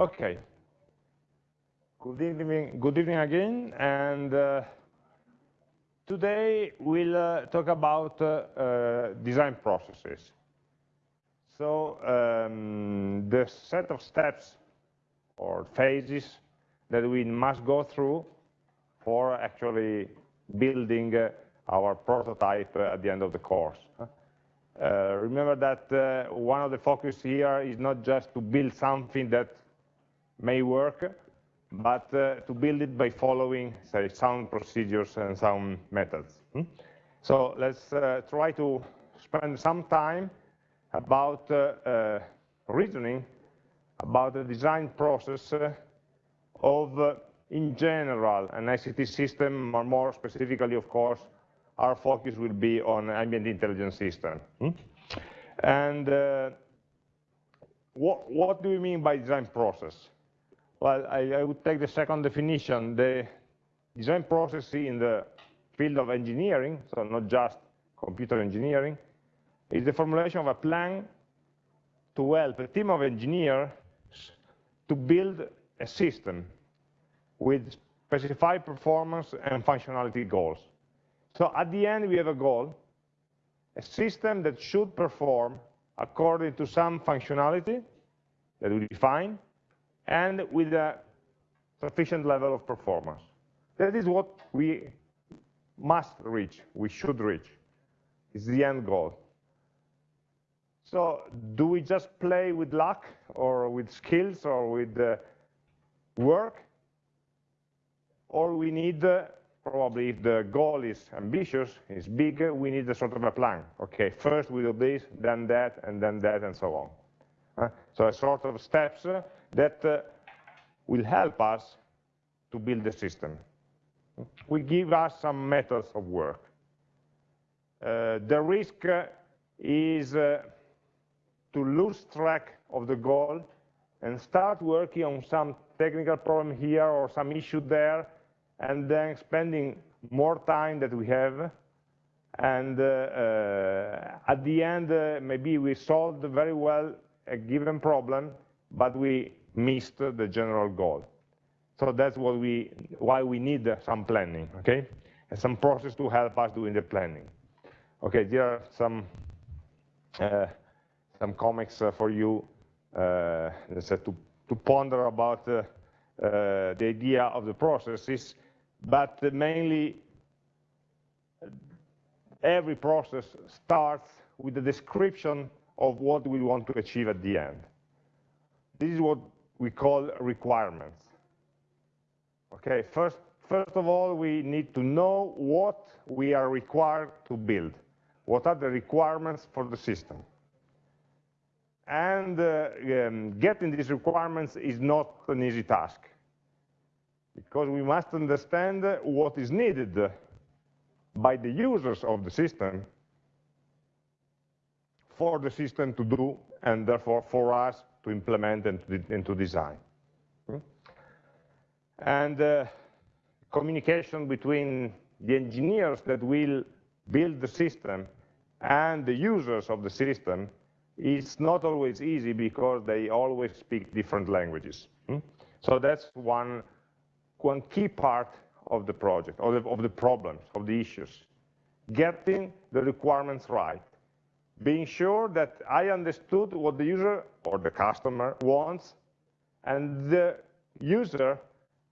Okay. Good evening, good evening again, and uh, today we'll uh, talk about uh, uh design processes. So um, the set of steps or phases that we must go through for actually building uh, our prototype uh, at the end of the course. Remember that one of the focus here is not just to build something that may work, but uh, to build it by following, say, sound procedures and sound methods. Hmm? So let's uh, try to spend some time about uh, reasoning about the design process of, in general, an ICT system, or more specifically, of course, our focus will be on ambient intelligence system. Hmm? And uh, what, what do we mean by design process? Well, I, I, would take the second definition. The design process in the field of engineering, so not just computer engineering, is the formulation of a plan to help a team of engineers to build a system with specified performance and functionality goals. So at the end, we have a goal, a system that should perform according to some functionality that we define, and with a sufficient level of performance. That is what we must reach, we should reach. It's the end goal. So do we just play with luck or with skills or with uh, work? Or we need uh, probably if the goal is ambitious, is big, we need a sort of a plan. Okay, first we do this, then that, and then that, and so on. Uh, so a sort of steps uh, that uh, will help us to build the system. We give us some methods of work. Uh, the risk uh, is to lose track of the goal and start working on some technical problem here or some issue there and then spending more time that we have and uh, uh, at the end uh, maybe we solved very well a given problem but we missed the general goal. So that's what we why we need some planning okay? And some process to help us doing the planning. Okay there are some uh, some comics uh, for you uh, to, to ponder about the idea of the processes but mainly every process starts with the description of what we want to achieve at the end. This is what we call requirements. Okay, first, first of all, we need to know what we are required to build. What are the requirements for the system? And uh, um, getting these requirements is not an easy task because we must understand what is needed by the users of the system for the system to do, and therefore for us to implement and to, and to design. Hmm? And uh, communication between the engineers that will build the system and the users of the system is not always easy because they always speak different languages. Hmm? So that's one one key part of the project, of the, of the problems, of the issues. Getting the requirements right. Being sure that I understood what the user or the customer wants, and the user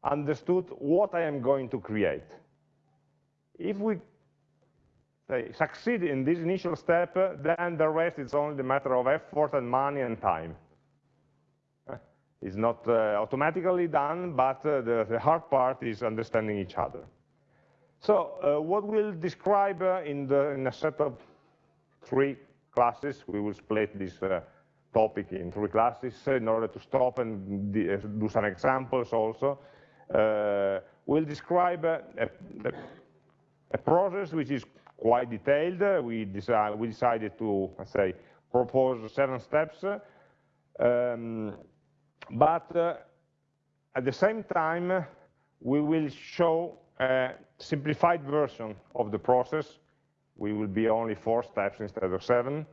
understood what I am going to create. If we say, succeed in this initial step, then the rest is only a matter of effort and money and time. It's not uh, automatically done, but uh, the, the, hard part is understanding each other. So uh, what we'll describe uh, in, the, in a set of three classes, we will split this uh, topic in three classes in order to stop and uh, do some examples also. we'll describe a, a, a, process which is quite detailed. We, decide, we decided to, let's say, propose seven steps. Um, but uh, at the same time, we will show a simplified version of the process. We will be only four steps instead of seven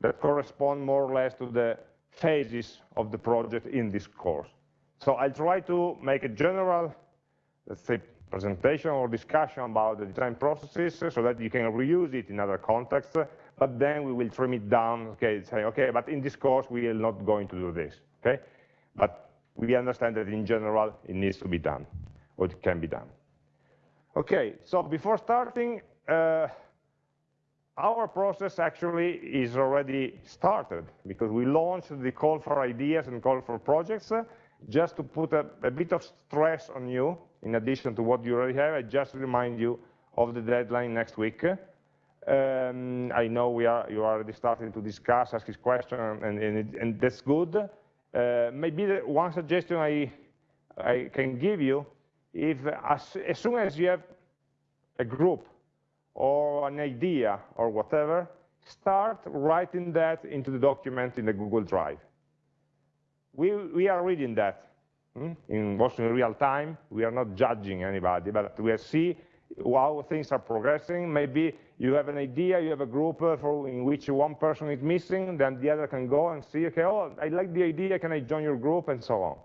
that correspond more or less to the phases of the project in this course. So I'll try to make a general, let's say, presentation or discussion about the design processes so that you can reuse it in other contexts, but then we will trim it down, okay, say, okay, but in this course we are not going to do this, okay? But we understand that in general it needs to be done, or it can be done. Okay, so before starting, uh, our process actually is already started because we launched the call for ideas and call for projects uh, just to put a, a, bit of stress on you in addition to what you already have. I just remind you of the deadline next week. Um, I know we are you are already starting to discuss, ask this question, and, and, and that's good. Uh, maybe one suggestion I, I can give you, if as, as soon as you have a group or an idea or whatever, start writing that into the document in the Google Drive. We, we are reading that hmm? in also in real time. We are not judging anybody, but we see how things are progressing. Maybe you have an idea, you have a group uh, for, in which one person is missing, then the other can go and see, okay, oh, I like the idea, can I join your group, and so on.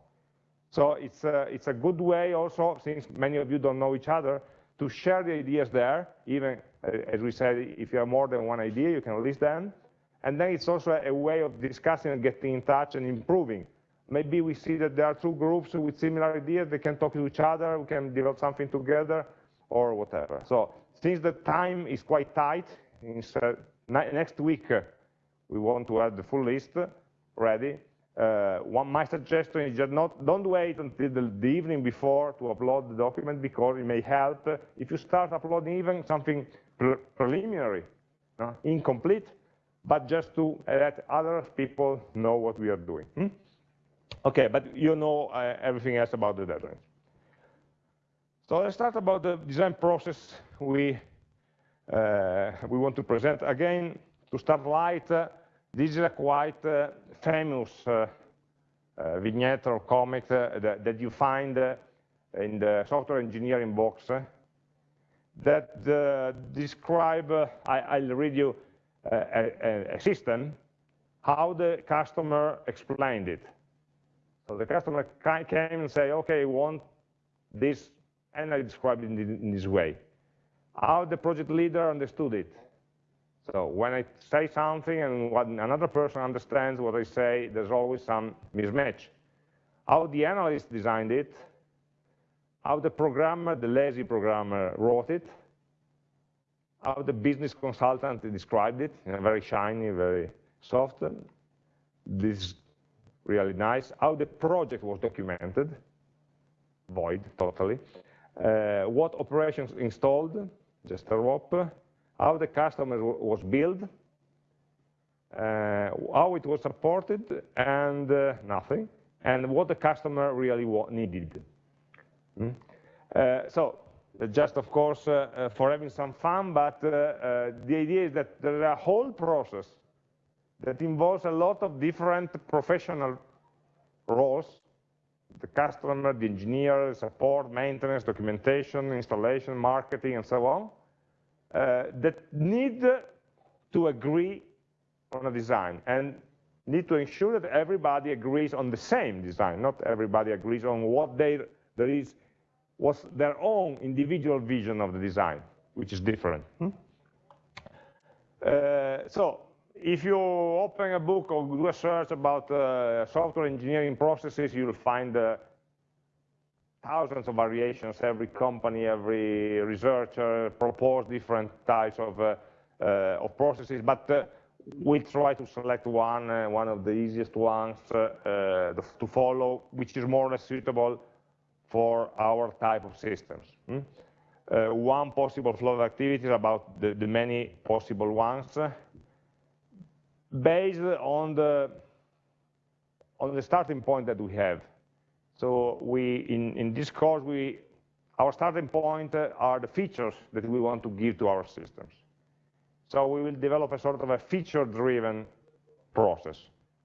So it's a, it's a good way also, since many of you don't know each other, to share the ideas there, even, uh, as we said, if you have more than one idea, you can list them. And then it's also a way of discussing and getting in touch and improving. Maybe we see that there are two groups with similar ideas, they can talk to each other, we can develop something together, or whatever. So since the time is quite tight, uh, next week uh, we want to have the full list ready, uh, one, my suggestion is just not, don't wait until the, the, evening before to upload the document because it may help uh, if you start uploading even something pre preliminary, uh, incomplete, but just to let other people know what we are doing. Hmm? Okay, but you know uh, everything else about the deadline. So let's start about the design process we, uh, we want to present. Again, to start light, this is a quite uh, famous uh, uh, vignette or comic that, that, you find in the software engineering box that describe, I, will read you a, a, a system, how the customer explained it. So the customer came and say, okay, I want this, and I described it in this way. How the project leader understood it. So when I say something and another person understands what I say, there's always some mismatch. How the analyst designed it, how the programmer, the lazy programmer, wrote it, how the business consultant described it, you know, very shiny, very soft. This is really nice. How the project was documented, void, totally. Uh, what operations installed, just a rope how the customer was built, uh, how it was supported, and uh, nothing, and what the customer really needed. Mm. Uh, so just, of course, uh, uh, for having some fun, but uh, the idea is that there is a whole process that involves a lot of different professional roles, the customer, the engineer, support, maintenance, documentation, installation, marketing, and so on, uh, that need to agree on a design and need to ensure that everybody agrees on the same design, not everybody agrees on what they, there is, what's their own individual vision of the design, which is different. Hmm? Uh, so if you open a book or do a search about uh, software engineering processes, you'll find uh, thousands of variations, every company, every researcher propose different types of, uh, uh, of processes, but uh, we try to select one, uh, one of the easiest ones uh, uh, to follow, which is more or less suitable for our type of systems. Hmm? one possible flow of activities about the, the many possible ones, based on the, on the starting point that we have. So we, in, in this course, we, our starting point uh, are the features that we want to give to our systems. So we will develop a sort of a feature-driven process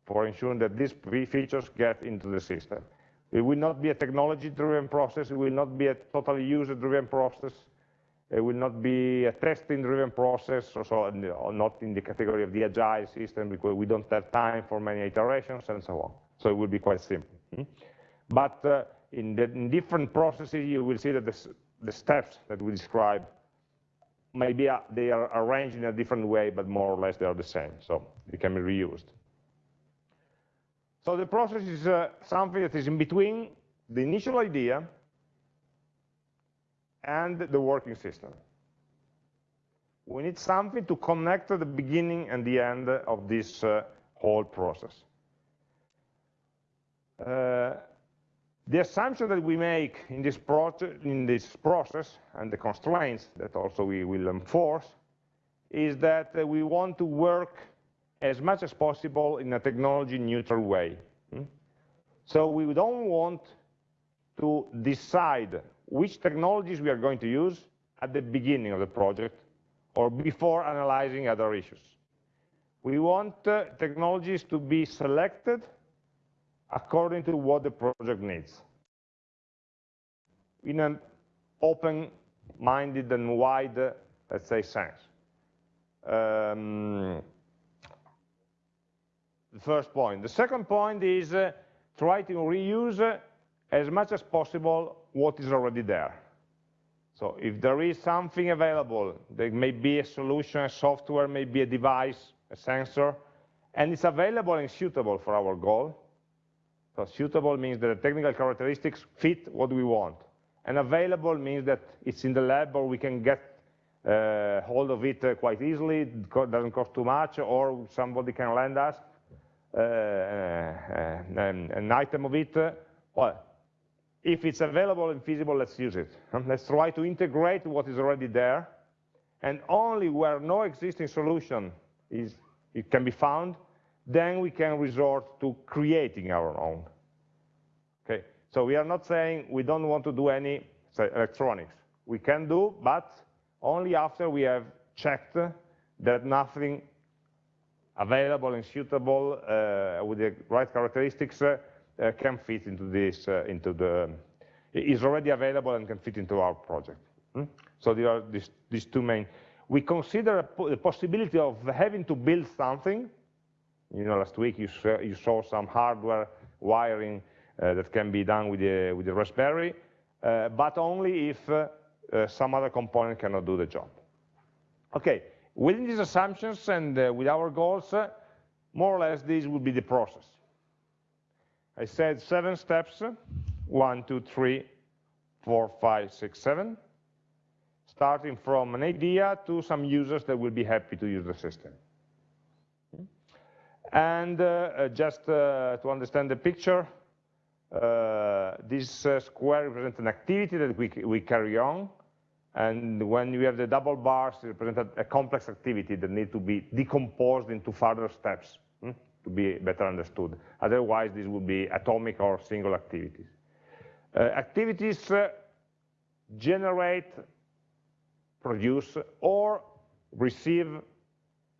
for ensuring that these features get into the system. It will not be a technology-driven process. It will not be a totally user-driven process. It will not be a testing-driven process, so not in the category of the agile system because we don't have time for many iterations and so on. So it will be quite simple. But uh, in, the, in, different processes, you will see that the, the steps that we describe, maybe uh, they are arranged in a different way, but more or less they are the same, so they can be reused. So the process is uh, something that is in between the initial idea and the working system. We need something to connect the beginning and the end of this uh, whole process. Uh, the assumption that we make in this, in this, process and the constraints that also we will enforce is that uh, we want to work as much as possible in a technology neutral way. Hmm? So we don't want to decide which technologies we are going to use at the beginning of the project or before analyzing other issues. We want uh, technologies to be selected according to what the project needs in an open-minded and wide, let's say, sense. Um, the first point. The second point is uh, try to reuse uh, as much as possible what is already there. So if there is something available, there may be a solution, a software, maybe a device, a sensor, and it's available and suitable for our goal. So suitable means that the technical characteristics fit what we want. And available means that it's in the lab or we can get uh, hold of it uh, quite easily, it doesn't cost too much, or somebody can lend us uh, uh an, an, item of it. well, if it's available and feasible, let's use it. Let's try to integrate what is already there, and only where no existing solution is, it can be found, then we can resort to creating our own. Okay, so we are not saying we don't want to do any say, electronics. We can do, but only after we have checked that nothing available and suitable uh, with the right characteristics uh, uh, can fit into this, uh, into the, is already available and can fit into our project. Hmm? So there are these, these two main. We consider the possibility of having to build something. You know, last week you saw, you saw some hardware wiring uh, that can be done with the, with the Raspberry, uh, but only if uh, uh some other component cannot do the job. Okay, within these assumptions and uh, with our goals, more or less this would be the process. I said seven steps, one, two, three, four, five, six, seven, starting from an idea to some users that will be happy to use the system. And uh, uh just uh, to understand the picture, this square represents an activity that we, we carry on, and when you have the double bars, it represents a complex activity that needs to be decomposed into further steps to be better understood. Otherwise, this would be atomic or single activities. Uh, activities uh, generate, produce, or receive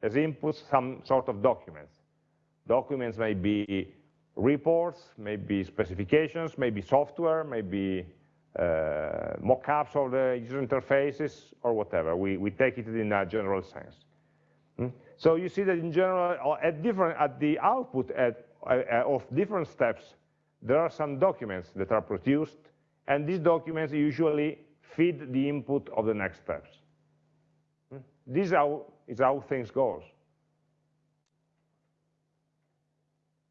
as inputs some sort of documents. Documents may be reports, maybe specifications, maybe software, maybe uh, mock-ups of the user interfaces, or whatever. We, we take it in a general sense. Hmm? So you see that in general, uh, at different at the output at, uh, of different steps, there are some documents that are produced, and these documents usually feed the input of the next steps. Hmm? This is how, is how things goes.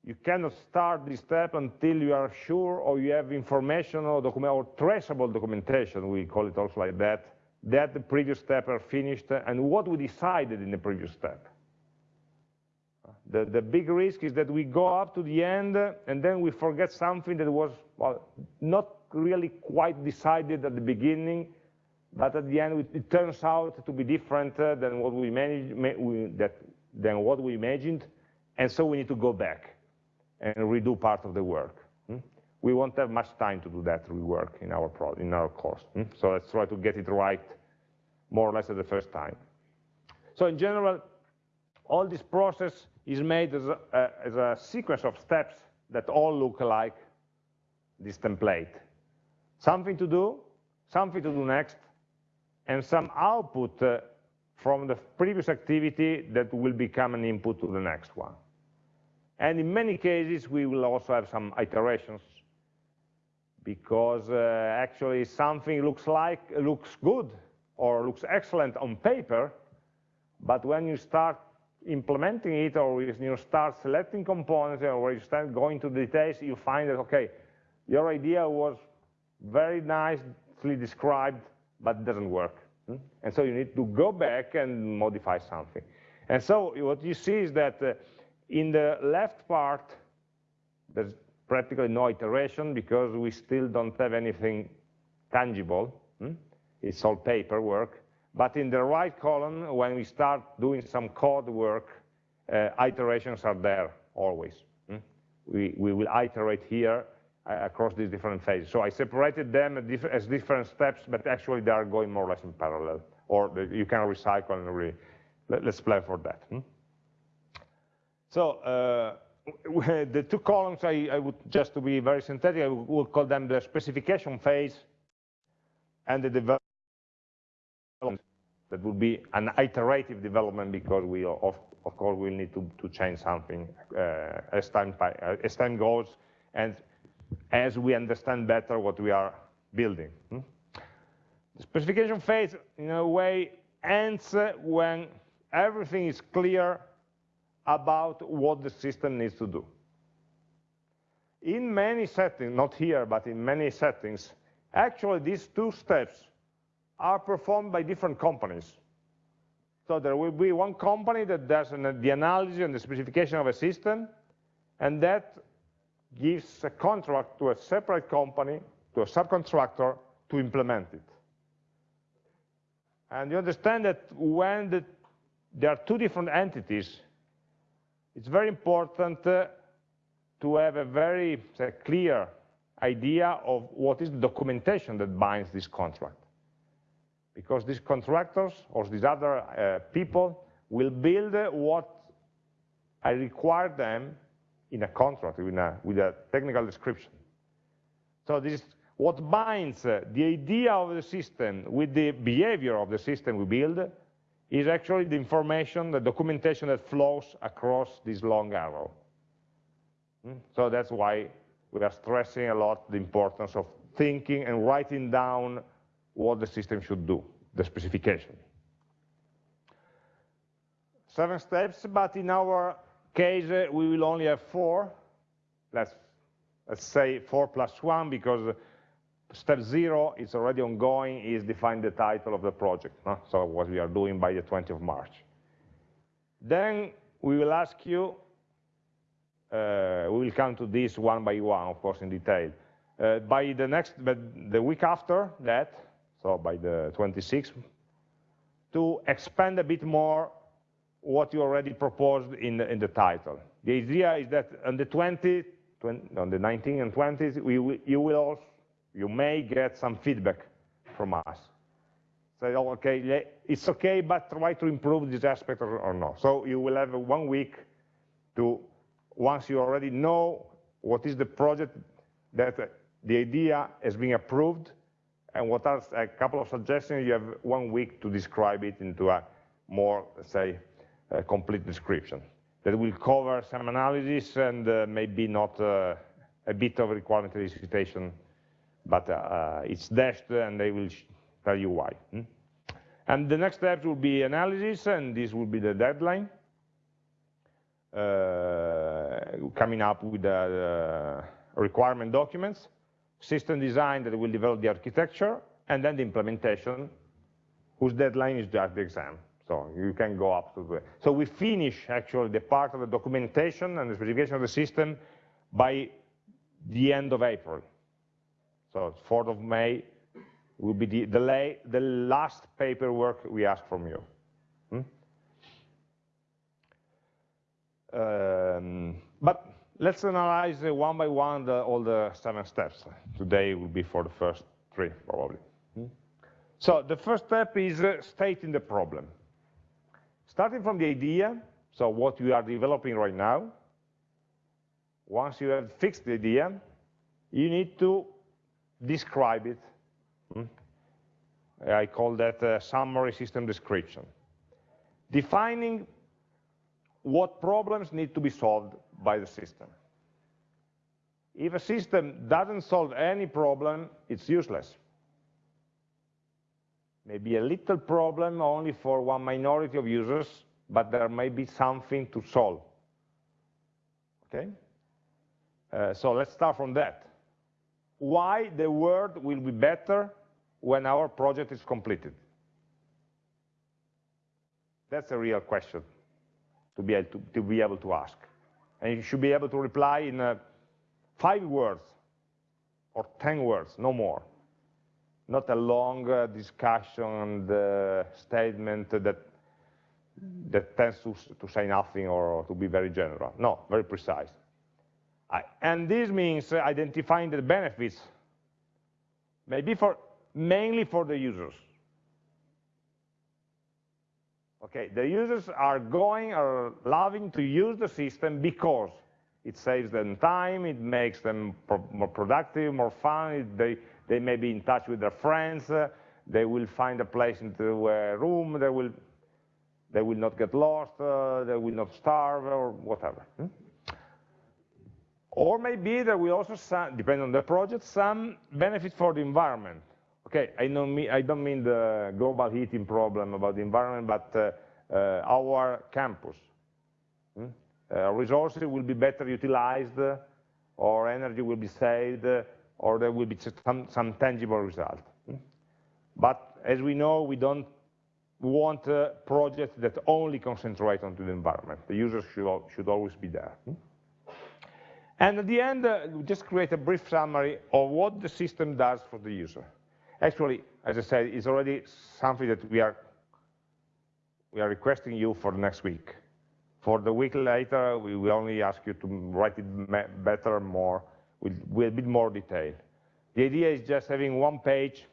You cannot start this step until you are sure or you have information or, document, or traceable documentation, we call it also like that, that the previous step are finished and what we decided in the previous step. The, the big risk is that we go up to the end and then we forget something that was well, not really quite decided at the beginning, but at the end it, turns out to be different uh, than what we managed, we, that, than what we imagined, and so we need to go back and redo part of the work. Hmm? We won't have much time to do that rework in our, pro in our course. Hmm? So let's try to get it right more or less at the first time. So in general, all this process is made as a, uh, as a sequence of steps that all look like this template. Something to do, something to do next, and some output uh, from the previous activity that will become an input to the next one. And in many cases, we will also have some iterations because uh, actually something looks like looks good or looks excellent on paper, but when you start implementing it or when you start selecting components or when you start going to the details, you find that, okay, your idea was very nicely described, but it doesn't work. Hmm? And so you need to go back and modify something. And so what you see is that uh, in the left part, there's practically no iteration because we still don't have anything tangible. Hmm? It's all paperwork. But in the right column, when we start doing some code work, uh, iterations are there always. Hmm? We, we will iterate here uh, across these different phases. So I separated them as different steps, but actually they are going more or less in parallel. Or you can recycle and let, us plan for that. Hmm? So uh, the two columns, I, I, would just to be very synthetic, I would call them the specification phase and the development. That would be an iterative development because we, of, of course, we need to, to change something uh, as, time, uh, as time goes and as we understand better what we are building. Hmm? The specification phase, in a way, ends when everything is clear about what the system needs to do. In many settings, not here, but in many settings, actually these two steps are performed by different companies. So there will be one company that does an, the analysis and the specification of a system, and that gives a contract to a separate company, to a subcontractor, to implement it. And you understand that when the, there are two different entities, it's very important uh, to have a very say, clear idea of what is the documentation that binds this contract. Because these contractors or these other uh, people will build uh, what I require them in a contract with a, with a technical description. So this is what binds uh, the idea of the system with the behavior of the system we build is actually the information, the documentation that flows across this long arrow. Hmm? So that's why we are stressing a lot the importance of thinking and writing down what the system should do, the specification. Seven steps, but in our case, uh, we will only have four. Let's, let's say four plus one, because step zero is already ongoing, is define the title of the project. No? So what we are doing by the 20th of March. Then we will ask you, uh, we will come to this one by one, of course, in detail. Uh, by the next, but the week after that, so by the 26th, to expand a bit more what you already proposed in the, in the title. The idea is that on the 20, 20 on the 19 and 20s, we, you will also, you may get some feedback from us. Say, oh, okay, it's okay, but try to improve this aspect or, or not. So you will have one week to, once you already know what is the project that the idea has been approved, and what are a couple of suggestions, you have one week to describe it into a more, say, a complete description that will cover some analysis and uh, maybe not uh, a bit of requirement elicitation, but uh, it's dashed and they will tell you why. Hmm? And the next steps will be analysis, and this will be the deadline. Uh, coming up with the requirement documents, system design that will develop the architecture, and then the implementation, whose deadline is just the exam. So you can go up to the, so we finish actually the part of the documentation and the specification of the system by the end of April. So 4th of May will be the, the, the last paperwork we ask from you. Hmm? Um, but let's analyze uh, one by one the, all the seven steps. Today will be for the first three, probably. Hmm? So the first step is uh, stating the problem. Starting from the idea, so what you are developing right now, once you have fixed the idea, you need to describe it. Hmm? I call that a summary system description. Defining what problems need to be solved by the system. If a system doesn't solve any problem, it's useless. Maybe a little problem only for one minority of users, but there may be something to solve. Okay? Uh, so let's start from that. Why the world will be better when our project is completed? That's a real question to be able to, to be able to ask. And you should be able to reply in uh, five words or 10 words, no more. Not a long uh, discussion and uh, statement that, that tends to, to say nothing or to be very general. No, very precise. And this means identifying the benefits, maybe for, mainly for the users. Okay, the users are going or loving to use the system because it saves them time, it makes them pro more productive, more fun, they, they may be in touch with their friends, uh, they will find a place into a room, they will, they will not get lost, uh, they will not starve, or whatever. Hmm? Or maybe there will also, some, depending on the project, some benefit for the environment. Okay, I don't mean, I don't mean the global heating problem about the environment, but uh, uh, our campus. Hmm? Uh, resources will be better utilized, or energy will be saved, or there will be some, some tangible result. Hmm? But as we know, we don't want uh, projects that only concentrate on the environment. The users should, should always be there. Hmm? And at the end, uh, just create a brief summary of what the system does for the user. Actually, as I said, it's already something that we are we are requesting you for next week. For the week later, we will only ask you to write it better, more, with, with a bit more detail. The idea is just having one page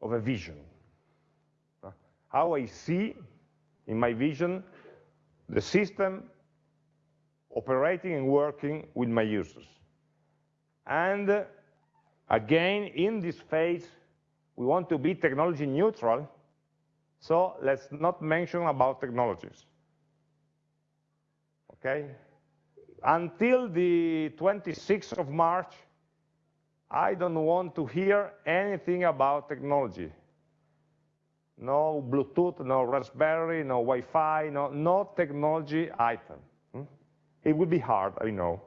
of a vision. How I see, in my vision, the system operating and working with my users. And again, in this phase, we want to be technology neutral, so let's not mention about technologies. Okay? Until the 26th of March, I don't want to hear anything about technology. No Bluetooth, no Raspberry, no Wi-Fi, no, no technology item. It would be hard, I know,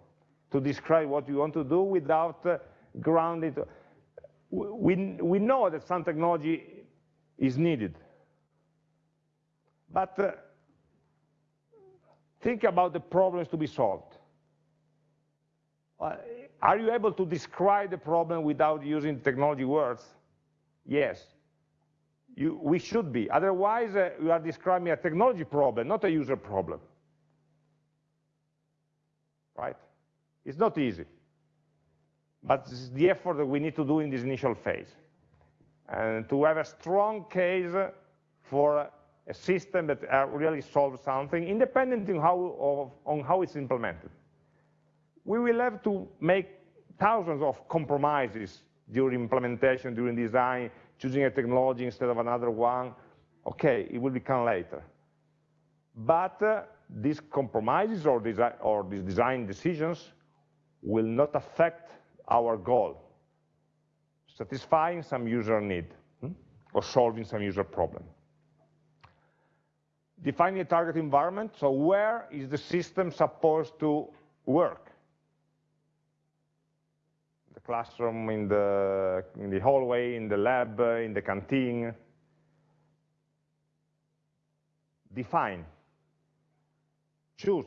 to describe what you want to do without uh, grounding. We, we know that some technology is needed. But uh, think about the problems to be solved. Uh, are you able to describe the problem without using technology words? Yes. You, we should be. Otherwise, uh, we are describing a technology problem, not a user problem right? It's not easy. But this is the effort that we need to do in this initial phase. And to have a strong case for a system that really solves something, independent on how, of, on how it's implemented. We will have to make thousands of compromises during implementation, during design, choosing a technology instead of another one. Okay, it will become later. But uh, these compromises or, desi or these design decisions will not affect our goal, satisfying some user need hmm, or solving some user problem. Defining a target environment, so where is the system supposed to work? The classroom, in the, in the hallway, in the lab, in the canteen. Define choose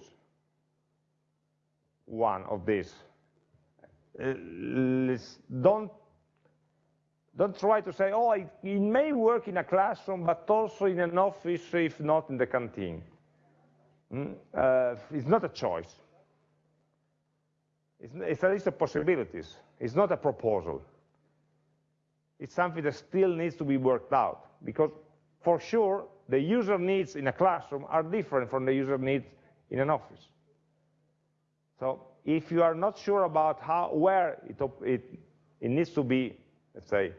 one of these. Uh, don't, don't try to say, oh, it, it, may work in a classroom, but also in an office, if not in the canteen. Mm? Uh, it's not a choice. It's, it's a list of possibilities. It's not a proposal. It's something that still needs to be worked out, because for sure, the user needs in a classroom are different from the user needs in an office. So if you are not sure about how, where it, it, it needs to be, let's say,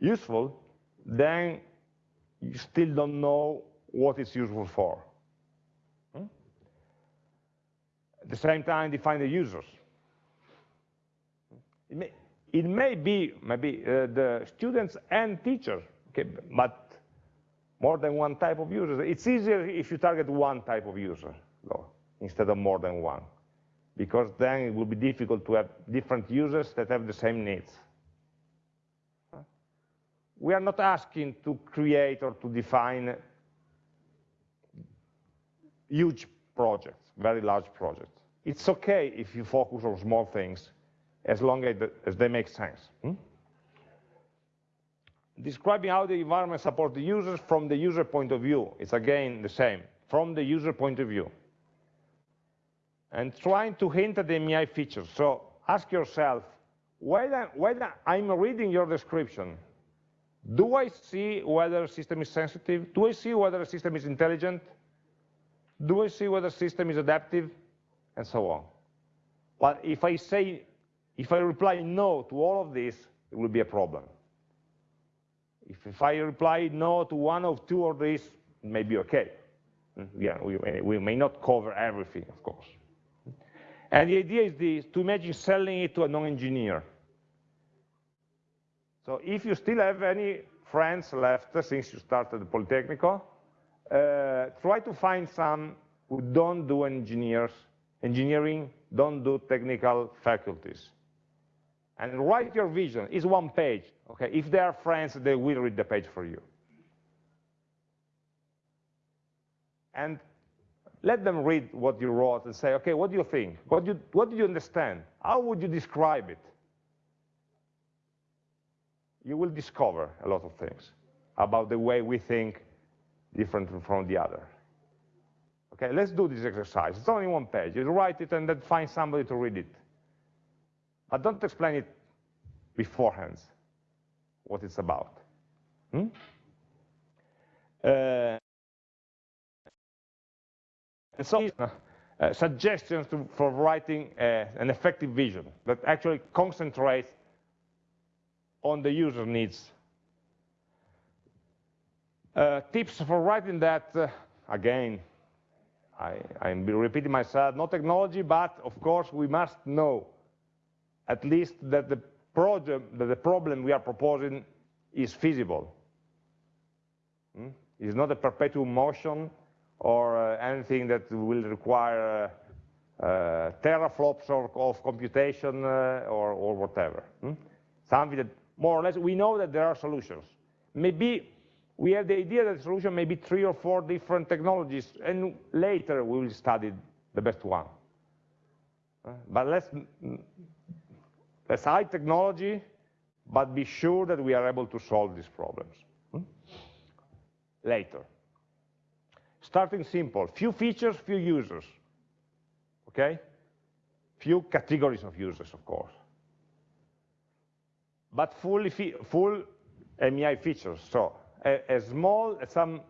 useful, then you still don't know what it's useful for. Hmm? At the same time, define the users. It may, it may be maybe uh, the students and teachers, okay, but more than one type of user. It's easier if you target one type of user though, instead of more than one, because then it will be difficult to have different users that have the same needs. We are not asking to create or to define huge projects, very large projects. It's okay if you focus on small things, as long as, they make sense. Hmm? Describing how the environment supports the users from the user point of view. It's again the same, from the user point of view. And trying to hint at the MEI features. So ask yourself, when I'm reading your description, do I see whether a system is sensitive? Do I see whether a system is intelligent? Do I see whether the system is adaptive? And so on. But if I say, if I reply no to all of this, it will be a problem. If, if I reply no to one of two of these, it may be okay. Hmm, yeah, we we may not cover everything, of course. And the idea is this, to imagine selling it to a non-engineer. So if you still have any friends left since you started the Politecnico, uh, try to find some who don't do engineers, engineering, don't do technical faculties. And write your vision, it's one page, okay? If they are friends, they will read the page for you. And let them read what you wrote and say, okay, what do you think? What, do you, what do you understand? How would you describe it? You will discover a lot of things about the way we think different from the other. Okay, let's do this exercise. It's only one page. You write it and then find somebody to read it. But don't explain it beforehand, what it's about. Hmm? Uh, and so, uh, suggestions to, for writing uh, an effective vision that actually concentrates on the user needs uh, tips for writing that, uh, again, I, I'm repeating myself, no technology, but of course we must know at least that the project, that the problem we are proposing is feasible. Hmm? It's not a perpetual motion or uh, anything that will require uh, uh, teraflops of, of computation or, or, whatever. Hmm? Something that more or less, we know that there are solutions. Maybe we have the idea that the solution may be three or four different technologies, and later we will study the best one. But let's, let's hide technology, but be sure that we are able to solve these problems. Hmm? Later. Starting simple, few features, few users. Okay? Few categories of users, of course. But fully full MEI features. So a, a small, some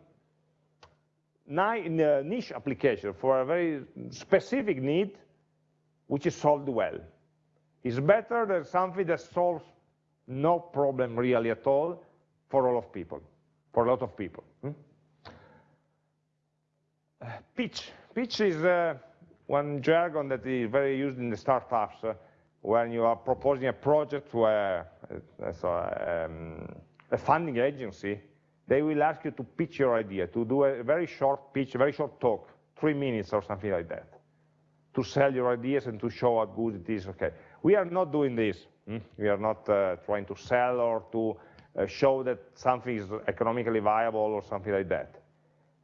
niche application for a very specific need, which is solved well. It's better than something that solves no problem really at all for all of people, for a lot of people. Pitch. Pitch is uh, one jargon that is very used in the startups uh, when you are proposing a project where uh, so, um, a funding agency they will ask you to pitch your idea, to do a very short pitch, a very short talk, three minutes or something like that, to sell your ideas and to show how good it is. Okay, we are not doing this. Hmm? We are not uh, trying to sell or to uh, show that something is economically viable or something like that.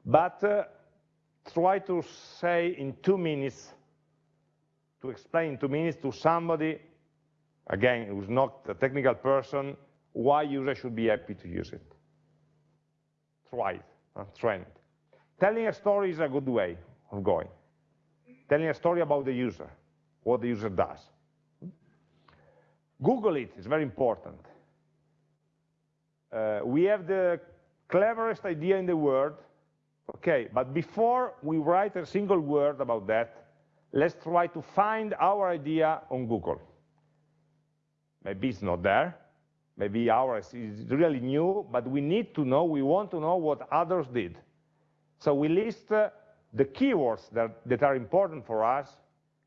But uh, try to say in two minutes, to explain in two minutes to somebody, again, who's not a technical person, why users should be happy to use it thrive, uh, trend. Telling a story is a good way of going. Telling a story about the user, what the user does. Google it, it's very important. Uh, we have the cleverest idea in the world, okay, but before we write a single word about that, let's try to find our idea on Google. Maybe it's not there, maybe ours is really new, but we need to know, we want to know what others did. So we list uh, the keywords that, that are important for us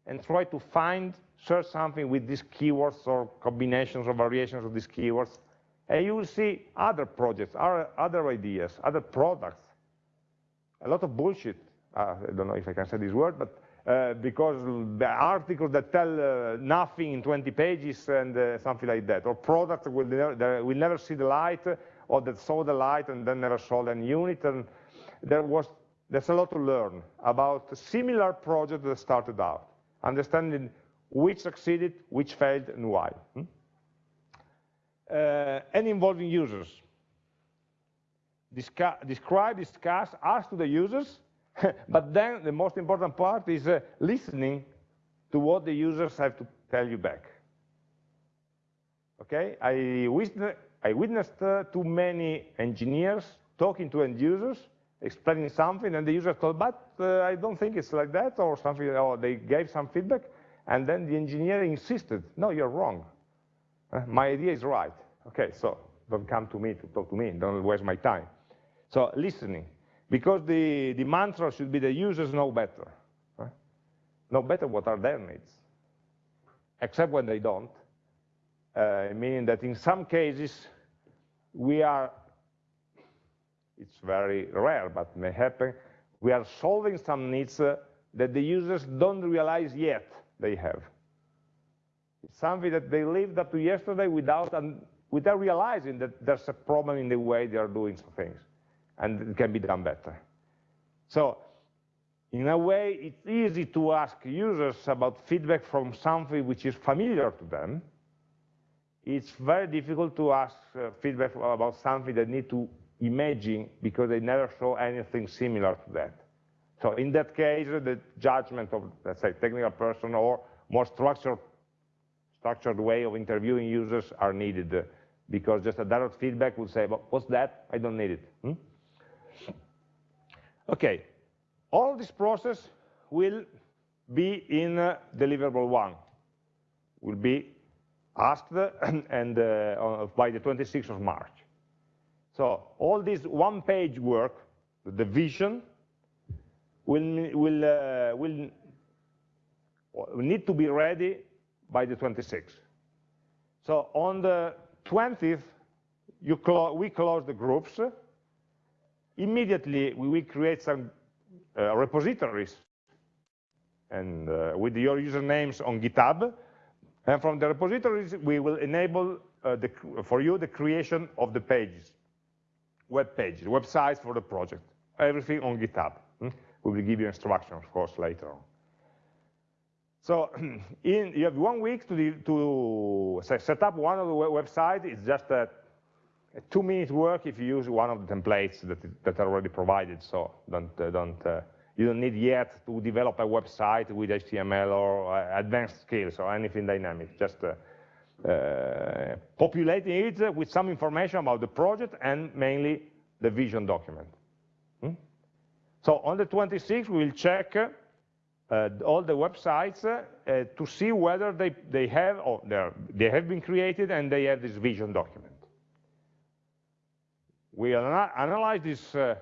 and try to find search something with these keywords or combinations or variations of these keywords, and you will see other projects, other ideas, other products. A lot of bullshit. Uh, I don't know if I can say this word, but uh, because the articles that tell uh, nothing in 20 pages and uh, something like that, or products will never, will never see the light, or that saw the light and then never sold any unit, and there was there's a lot to learn about similar projects that started out, understanding which succeeded, which failed, and why. Hmm? Uh, and involving users. Describe, discuss, ask to the users, but then the most important part is uh, listening to what the users have to tell you back. Okay, I, witness, I witnessed uh, too many engineers talking to end users, explaining something, and the user told, but uh, I don't think it's like that, or something, or they gave some feedback, and then the engineer insisted, no, you're wrong. Uh, my idea is right. Okay, so don't come to me to talk to me, don't waste my time. So listening, because the, the mantra should be the users know better. Right? Know better what are their needs, except when they don't, uh, meaning that in some cases, we are, it's very rare, but may happen, we are solving some needs uh, that the users don't realize yet they have. It's something that they lived up to yesterday without, without realizing that there's a problem in the way they are doing some things and it can be done better. So in a way, it's easy to ask users about feedback from something which is familiar to them. It's very difficult to ask uh, feedback about something they need to imagine because they never saw anything similar to that. So in that case, the judgment of, let's say, technical person or more structured, structured way of interviewing users are needed uh, because just a direct feedback would say, well, what's that? I don't need it. Hmm? Okay, all this process will be in uh, deliverable one, will be asked and uh, by the 26th of March. So all this one-page work, the vision, will, will, uh, will need to be ready by the 26th. So on the 20th, clo we close the groups, immediately we will create some uh, repositories and uh, with your usernames on GitHub. And from the repositories, we will enable uh, the, for you the creation of the pages, web pages, websites for the project, everything on GitHub. Hmm? We will give you instructions, of course, later on. So in, you have one week to, to set up one of the websites. It's just a a two minute work if you use one of the templates that, that are already provided. So don't, uh, don't, uh, you don't need yet to develop a website with HTML or uh, advanced skills or anything dynamic. Just uh, uh, populating it with some information about the project and mainly the vision document. Hmm? So on the 26th, we will check uh, all the websites to see whether they, they have or they have been created and they have this vision document we analyze this uh,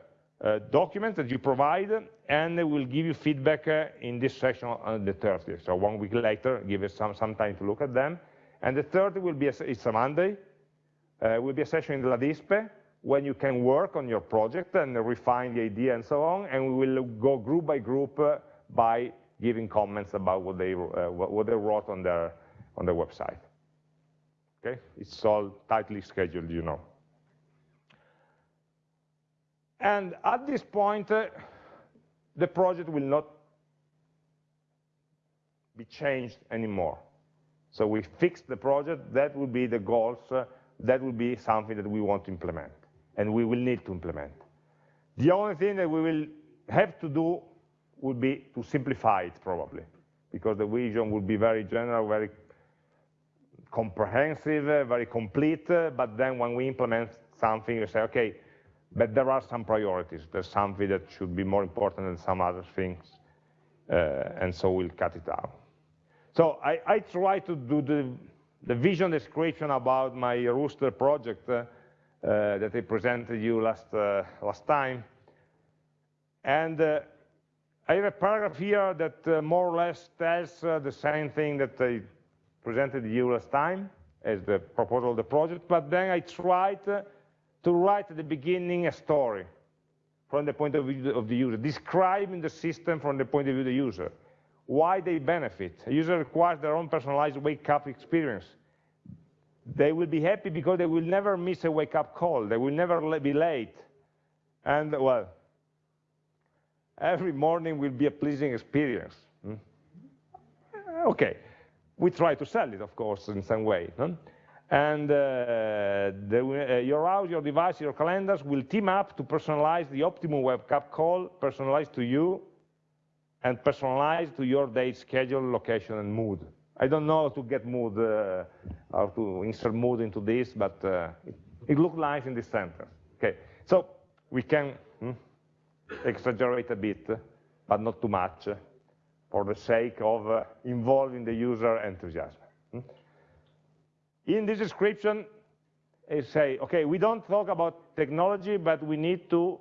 uh, document that you provide, and we'll give you feedback uh, in this session on the 30th. So one week later, give us some, some time to look at them. And the third will be, a, it's a Monday, uh, will be a session in LADISPE, when you can work on your project and refine the idea and so on, and we will go group by group uh, by giving comments about what they, uh, what they wrote on their, on their website. Okay, it's all tightly scheduled, you know. And at this point, uh, the project will not be changed anymore. So we fixed the project, that will be the goals, uh, that will be something that we want to implement, and we will need to implement. The only thing that we will have to do would be to simplify it, probably, because the vision will be very general, very comprehensive, uh, very complete, uh, but then when we implement something, we say, okay, but there are some priorities. There's something that should be more important than some other things, uh, and so we'll cut it out. So I, I try to do the, the vision description about my Rooster project uh, uh, that I presented you last, uh, last time. And uh, I have a paragraph here that uh, more or less tells the same thing that I presented you last time as the proposal of the project, but then I tried to write at the beginning a story from the point of view of the user, describing the system from the point of view of the user, why they benefit. A user requires their own personalized wake-up experience. They will be happy because they will never miss a wake-up call. They will never be late. And, well, every morning will be a pleasing experience. Hmm? Okay, we try to sell it, of course, in some way. And uh, the, uh, your house, your device, your calendars will team up to personalize the optimum wake-up call, personalized to you, and personalized to your date schedule, location, and mood. I don't know how to get mood, uh, how to insert mood into this, but uh, it, it looks nice in this sentence. Okay, so we can hmm, exaggerate a bit, but not too much, for the sake of uh, involving the user enthusiasm. In this description, I say, okay, we don't talk about technology, but we need to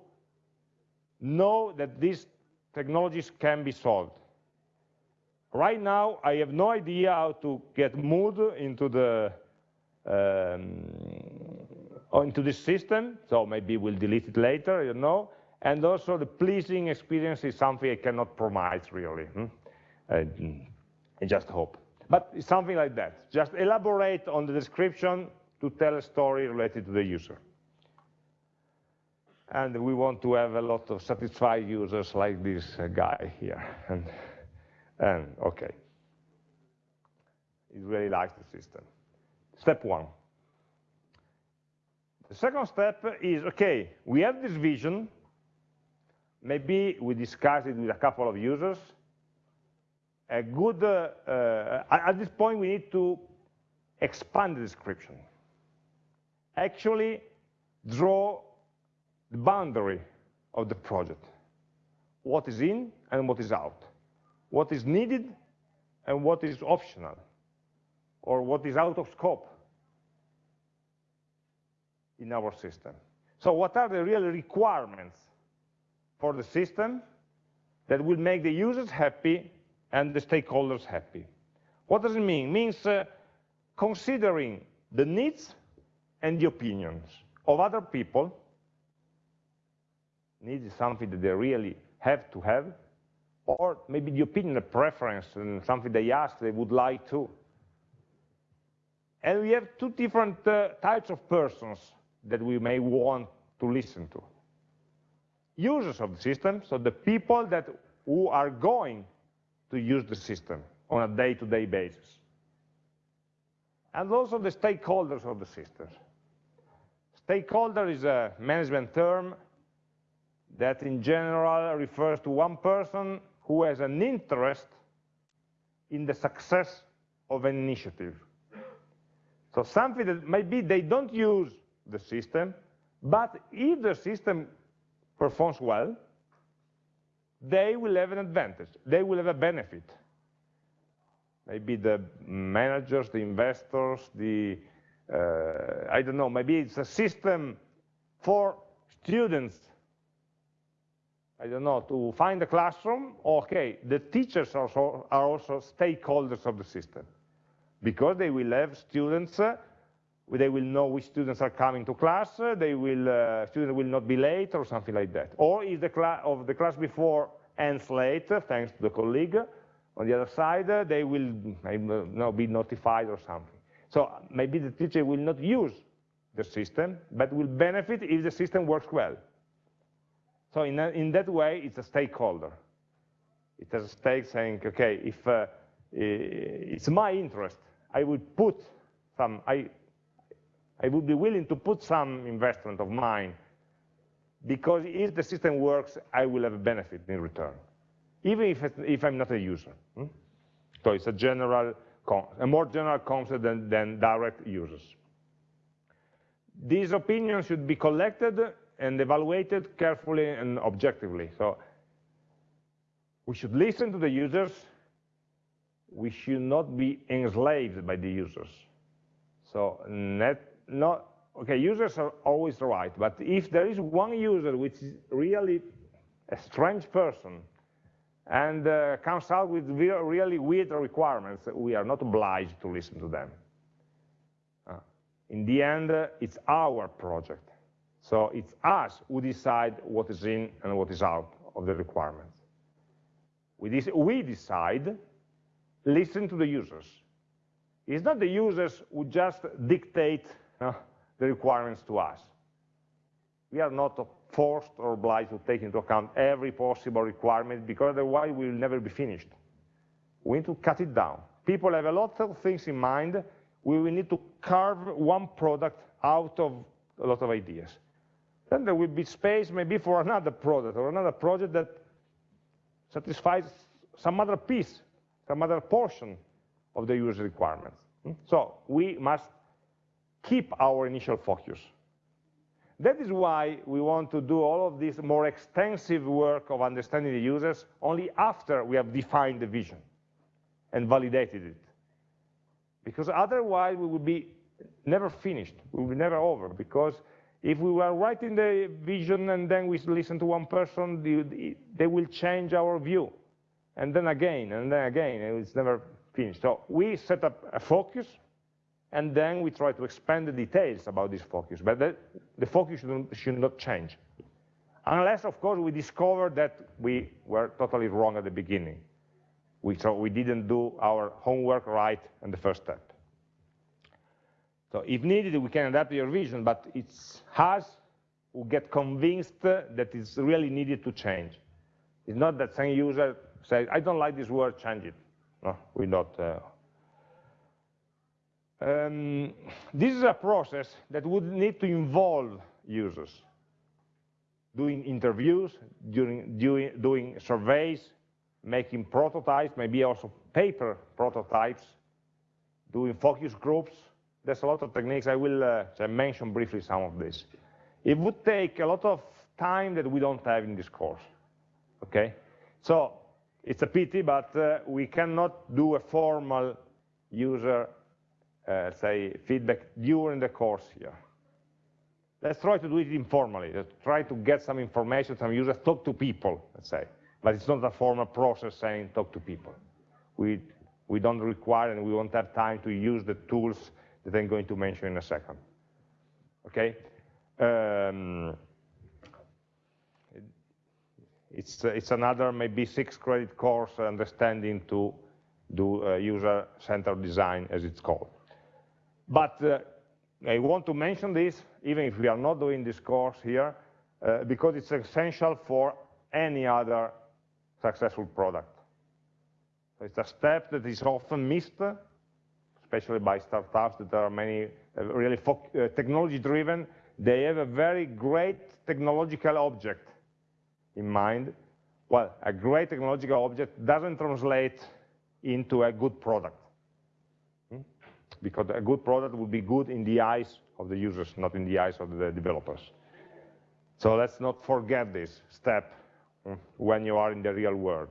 know that these technologies can be solved. Right now, I have no idea how to get mood into the um, into this system, so maybe we'll delete it later, you know. And also the pleasing experience is something I cannot promise really. Hmm? I, I just hope. But something like that. Just elaborate on the description to tell a story related to the user. And we want to have a lot of satisfied users like this uh, guy here. And, and okay. He really likes the system. Step one. The second step is, okay, we have this vision. Maybe we discuss it with a couple of users a good, uh, uh, at this point we need to expand the description. Actually draw the boundary of the project. What is in and what is out. What is needed and what is optional. Or what is out of scope in our system. So what are the real requirements for the system that will make the users happy and the stakeholders happy. What does it mean? It means uh, considering the needs and the opinions of other people. Needs is something that they really have to have, or maybe the opinion, a preference, and something they ask they would like to. And we have two different uh, types of persons that we may want to listen to. Users of the system, so the people that who are going to use the system on a day-to-day -day basis. And also the stakeholders of the system. Stakeholder is a management term that in general refers to one person who has an interest in the success of an initiative. So something that maybe they don't use the system, but if the system performs well, they will have an advantage. They will have a benefit. Maybe the managers, the investors, the, uh, I don't know, maybe it's a system for students, I don't know, to find a classroom, okay, the teachers also, are also stakeholders of the system because they will have students uh, they will know which students are coming to class, they will, uh, students will not be late or something like that. Or if the class of the class before ends late, thanks to the colleague, on the other side, they will maybe be notified or something. So maybe the teacher will not use the system, but will benefit if the system works well. So in, in that way, it's a stakeholder. It has a stake saying, okay, if uh, it's my interest, I would put some, I, I would be willing to put some investment of mine because if the system works, I will have a benefit in return, even if, if I'm not a user. Hmm? So it's a general, a more general concept than, than direct users. These opinions should be collected and evaluated carefully and objectively. So we should listen to the users. We should not be enslaved by the users. So net, not, okay, users are always right, but if there is one user which is really a strange person, and uh, comes out with really weird requirements, we are not obliged to listen to them. Uh, in the end, uh, it's our project. So it's us who decide what is in and what is out of the requirements. We, we decide, listen to the users. It's not the users who just dictate uh, the requirements to us. We are not forced or obliged to take into account every possible requirement because otherwise we will never be finished. We need to cut it down. People have a lot of things in mind. We will need to carve one product out of a lot of ideas. Then there will be space maybe for another product or another project that satisfies some other piece, some other portion of the user requirements. Hmm? So we must keep our initial focus. That is why we want to do all of this more extensive work of understanding the users only after we have defined the vision and validated it. Because otherwise we will be never finished, we will be never over, because if we were writing the vision and then we listen to one person, they will change our view. And then again, and then again, it's never finished. So we set up a focus, and then we try to expand the details about this focus. But the, the focus should, not change. Unless, of course, we discover that we were totally wrong at the beginning. We, so we didn't do our homework right in the first step. So if needed, we can adapt your vision, but it's us who get convinced that it's really needed to change. It's not that some user says, I don't like this word, change it. No, we don't. Uh, um, this is a process that would need to involve users, doing interviews, during, doing, doing surveys, making prototypes, maybe also paper prototypes, doing focus groups, there's a lot of techniques. I will uh, mention briefly some of this. It would take a lot of time that we don't have in this course. Okay, so it's a pity, but uh, we cannot do a formal user, uh, say, feedback during the course here. Let's try to do it informally. Let's try to get some information, some users, talk to people, let's say. But it's not a formal process saying talk to people. We, we don't require and we won't have time to use the tools that I'm going to mention in a second. Okay? Um, it's, it's another maybe six credit course understanding to do uh, user-centered design as it's called. But uh, I want to mention this, even if we are not doing this course here, uh, because it's essential for any other successful product. It's a step that is often missed especially by startups that are many uh, really uh, technology driven, they have a very great technological object in mind. Well, a great technological object doesn't translate into a good product. Because a good product will be good in the eyes of the users, not in the eyes of the developers. So let's not forget this step hmm, when you are in the real world.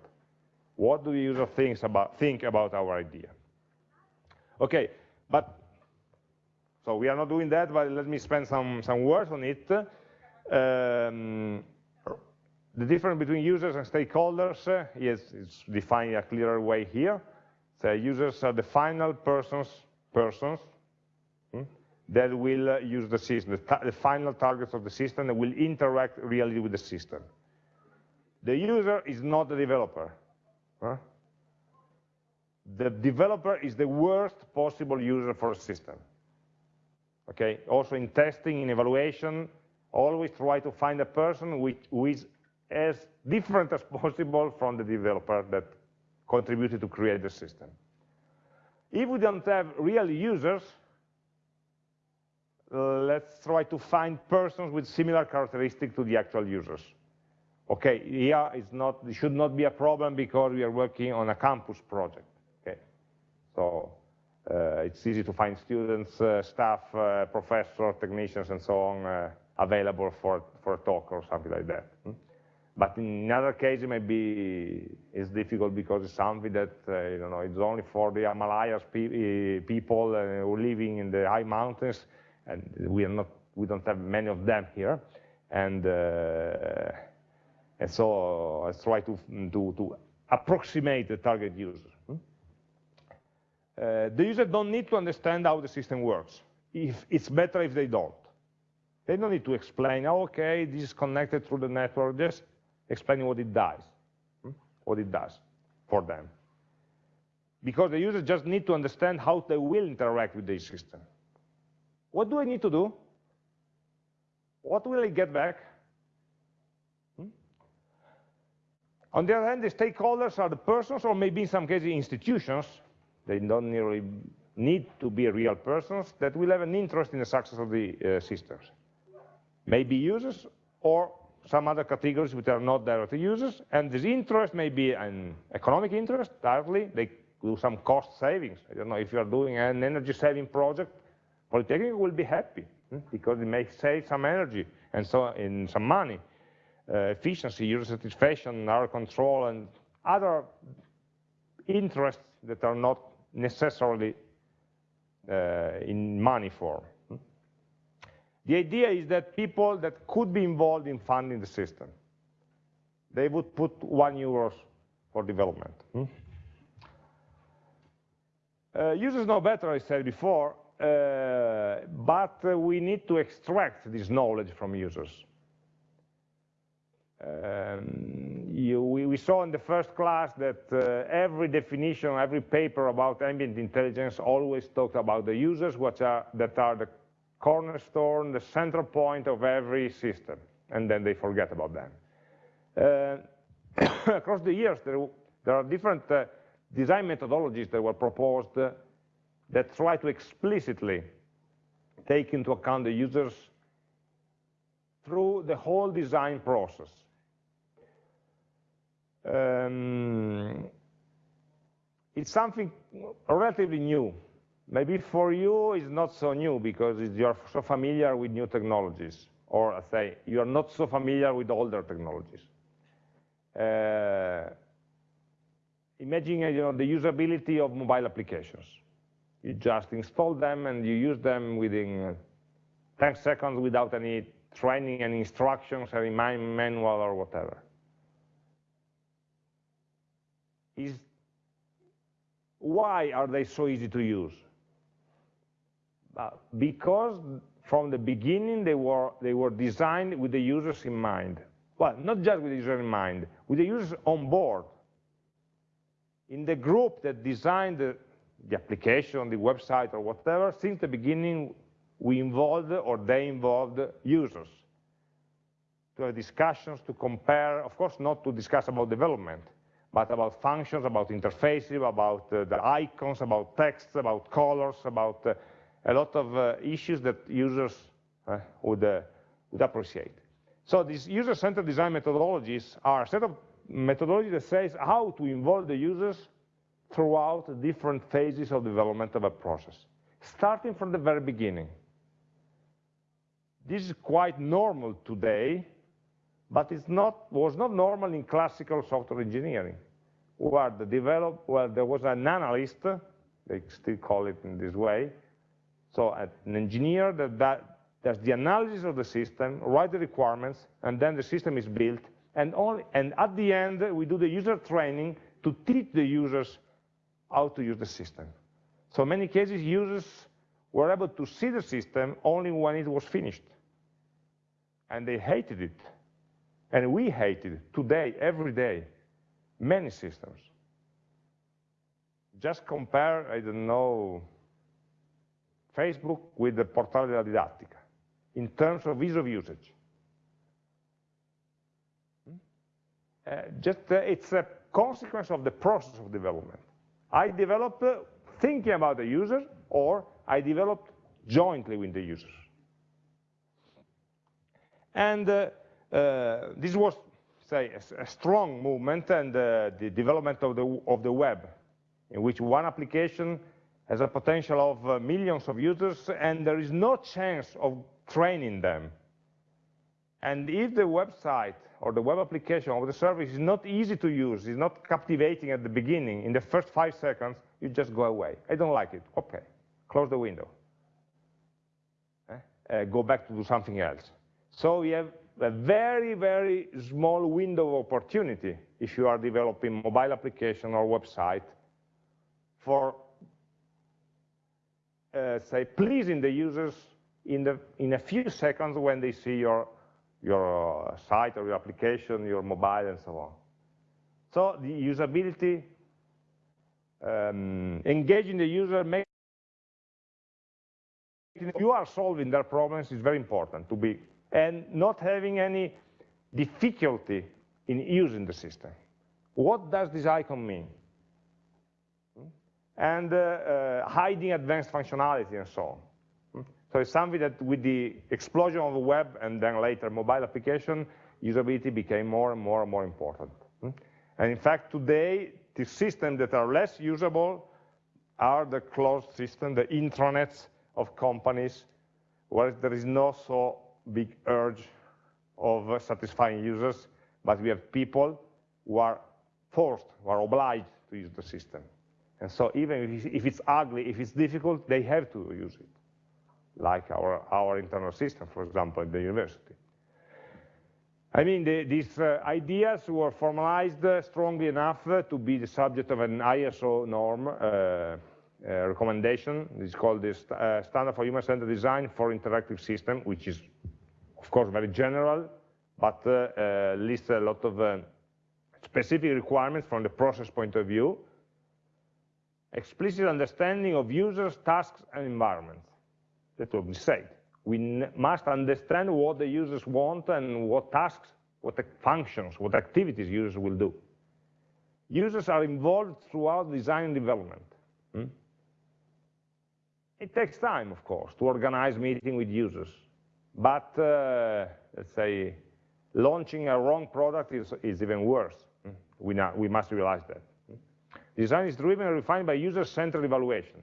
What do the user thinks about, think about our idea? Okay, but so we are not doing that, but let me spend some, some words on it. Um, the difference between users and stakeholders uh, is, is defined in a clearer way here. So users are the final persons, persons hmm, that will uh, use the system, the, the, final targets of the system that will interact really with the system. The user is not the developer. Huh? the developer is the worst possible user for a system. Okay, also in testing, in evaluation, always try to find a person which, who is as different as possible from the developer that contributed to create the system. If we don't have real users, uh, let's try to find persons with similar characteristics to the actual users. Okay, here it's not, it should not be a problem because we are working on a campus project. Okay, so uh, it's easy to find students, uh, staff, uh, professors, technicians, and so on available for, for a talk or something like that. Hmm? But in other cases, maybe it's difficult because it's something that, uh, you know, it's only for the Himalayas pe people uh, who living in the high mountains, and we are not, we don't have many of them here. And, uh, and so let's try to, to, to approximate the target user. Hmm? Uh, the user don't need to understand how the system works. If it's better if they don't. They don't need to explain, oh, okay, this is connected through the network, just explain what it does, hmm? what it does for them. Because the users just need to understand how they will interact with the system. What do I need to do? What will I get back? Hmm? On the other hand, the stakeholders are the persons, or maybe in some cases institutions, they don't really need to be real persons, that will have an interest in the success of the uh, systems maybe users or some other categories which are not directly users, and this interest may be an economic interest, directly, they do some cost savings. I don't know, if you're doing an energy saving project, Polytechnic will be happy, hmm, because it may save some energy and so in some money. Uh, efficiency, user satisfaction, our control, and other interests that are not necessarily uh, in money form. The idea is that people that could be involved in funding the system, they would put one euros for development. Hmm? Uh, users know better, I said before, uh, but uh, we need to extract this knowledge from users. Um, you, we, we, saw in the first class that uh, every definition, every paper about ambient intelligence always talked about the users, which are, that are the cornerstone, the central point of every system, and then they forget about them. Uh, across the years, there, there are different uh, design methodologies that were proposed uh, that try to explicitly take into account the users through the whole design process. Um, it's something relatively new Maybe for you it's not so new because you're so familiar with new technologies, or I say you're not so familiar with older technologies. Uh, imagine you know, the usability of mobile applications. You just install them and you use them within 10 seconds without any training and instructions, any manual or whatever. Is, why are they so easy to use? Uh, because from the beginning they were, they were designed with the users in mind. Well, not just with the user in mind, with the users on board. In the group that designed the, the application, the website, or whatever, since the beginning, we involved, or they involved, users to have discussions, to compare, of course not to discuss about development, but about functions, about interfaces, about uh, the icons, about texts, about colors, about uh, a lot of uh, issues that users uh, would, uh, would appreciate. So these user-centered design methodologies are a set of methodologies that says how to involve the users throughout different phases of development of a process, starting from the very beginning. This is quite normal today, but it not, was not normal in classical software engineering, where, the develop, where there was an analyst, they still call it in this way, so an engineer that, that does the analysis of the system, write the requirements, and then the system is built. And, and at the end, we do the user training to teach the users how to use the system. So in many cases, users were able to see the system only when it was finished. And they hated it. And we hated it today, every day, many systems. Just compare, I don't know, Facebook with the Portale della Didattica in terms of ease of usage. Uh, just uh, it's a consequence of the process of development. I developed uh, thinking about the user, or I developed jointly with the users. And uh, this was, say, a, a strong movement and the development of the, of the web, in which one application has a potential of uh, millions of users, and there is no chance of training them. And if the website or the web application or the service is not easy to use, is not captivating at the beginning, in the first five seconds, you just go away. I don't like it. Okay, close the window. Eh? Uh, go back to do something else. So we have a very, very small window of opportunity if you are developing mobile application or website for, say, pleasing the users in, the, in a few seconds when they see your, your uh, site or your application, your mobile, and so on. So the usability, um, engaging the user, make you are solving their problems is very important to be, and not having any difficulty in using the system. What does this icon mean? And uh, uh, hiding advanced functionality and so on. So it's something that with the explosion of the web and then later mobile application, usability became more and more and more important. And in fact, today, the systems that are less usable are the closed system, the intranets of companies, where there is no so big urge of uh, satisfying users, but we have people who are forced, who are obliged to use the system. And so even if it's ugly, if it's difficult, they have to use it like our, our internal system, for example, at the university. I mean, the, these uh, ideas were formalized uh, strongly enough uh, to be the subject of an ISO norm uh, recommendation. It's called the st Standard for Human-Centered Design for Interactive System, which is, of course, very general, but lists a lot of specific requirements from the process point of view, explicit understanding of users, tasks, and environments that will be said. We must understand what the users want and what tasks, what functions, what activities users will do. Users are involved throughout design and development. Hmm? It takes time, of course, to organize meeting with users. But, uh, let's say, launching a wrong product is, is even worse. Hmm? We, not, we must realize that. Design is driven and refined by user-centered evaluation.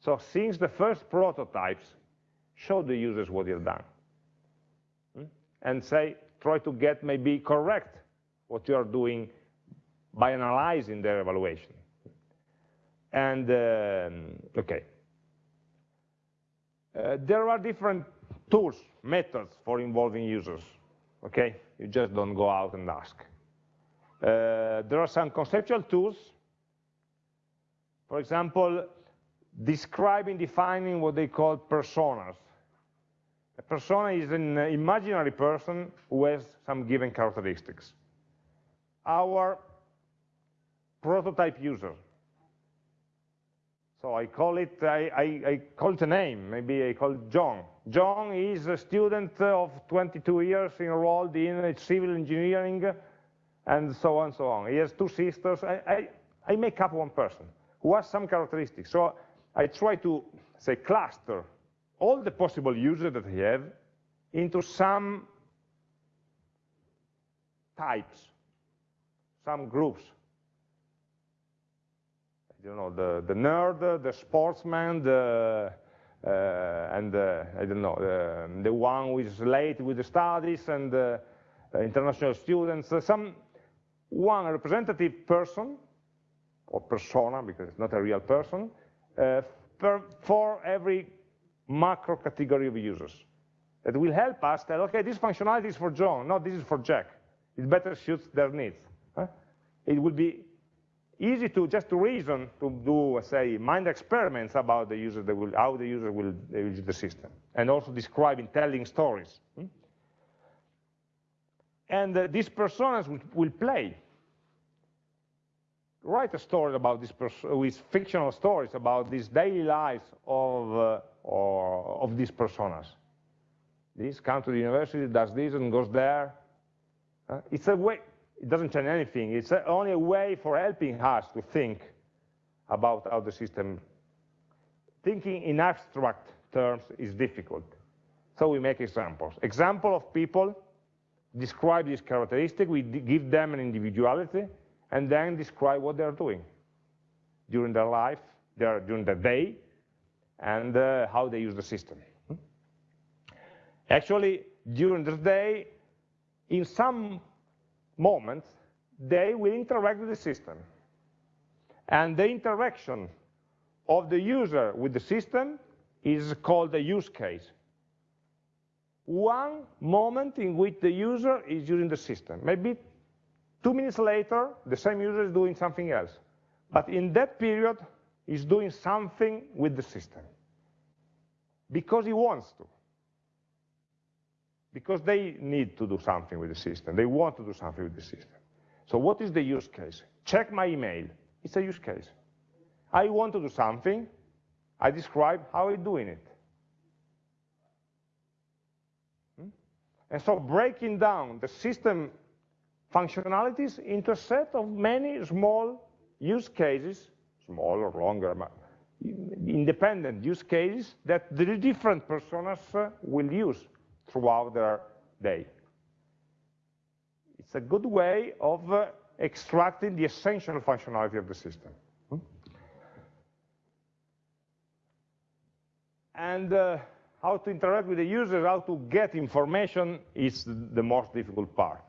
So since the first prototypes show the users what you've done. Hmm? And say, try to get maybe correct what you are doing by analyzing their evaluation. And, um, okay. Uh, there are different tools, methods for involving users, okay? You just don't go out and ask. Uh, there are some conceptual tools. For example, describing, defining what they call personas. A persona is an imaginary person who has some given characteristics. Our prototype user. So I call it, I, I, I, call it a name, maybe I call it John. John is a student of 22 years enrolled in civil engineering and so on and so on. He has two sisters. I, I, I make up one person who has some characteristics. So I try to, say, cluster all the possible users that I have into some types, some groups. You know, the, the nerd, the sportsman, the, uh, and uh, I don't know, the, the one who is late with the studies and uh, international students, some one representative person, or persona, because it's not a real person, uh, per, for every macro category of users that will help us tell, okay, this functionality is for John, no, this is for Jack. It better suits their needs. Huh? It will be easy to just to reason to do, say, mind experiments about the user that will, how the user will use the system, and also describing, telling stories. Hmm? And uh, these personas will, will, play. Write a story about this person, with fictional stories about these daily lives of uh, or of these personas. This comes to the university, does this and goes there. Uh, it's a way, it doesn't change anything. It's a, only a way for helping us to think about how the system, thinking in abstract terms is difficult. So we make examples. Example of people, describe this characteristic, we give them an individuality, and then describe what they're doing during their life, their, during the day, and uh, how they use the system. Actually, during the day, in some moments, they will interact with the system. And the interaction of the user with the system is called a use case. One moment in which the user is using the system. Maybe Two minutes later, the same user is doing something else. But in that period, he's doing something with the system because he wants to. Because they need to do something with the system. They want to do something with the system. So what is the use case? Check my email. It's a use case. I want to do something. I describe how I'm doing it. Hmm? And so breaking down the system functionalities into a set of many small use cases, small or longer, independent use cases that the different personas uh, will use throughout their day. It's a good way of uh, extracting the essential functionality of the system. Hmm? And uh, how to interact with the users, how to get information is the most difficult part.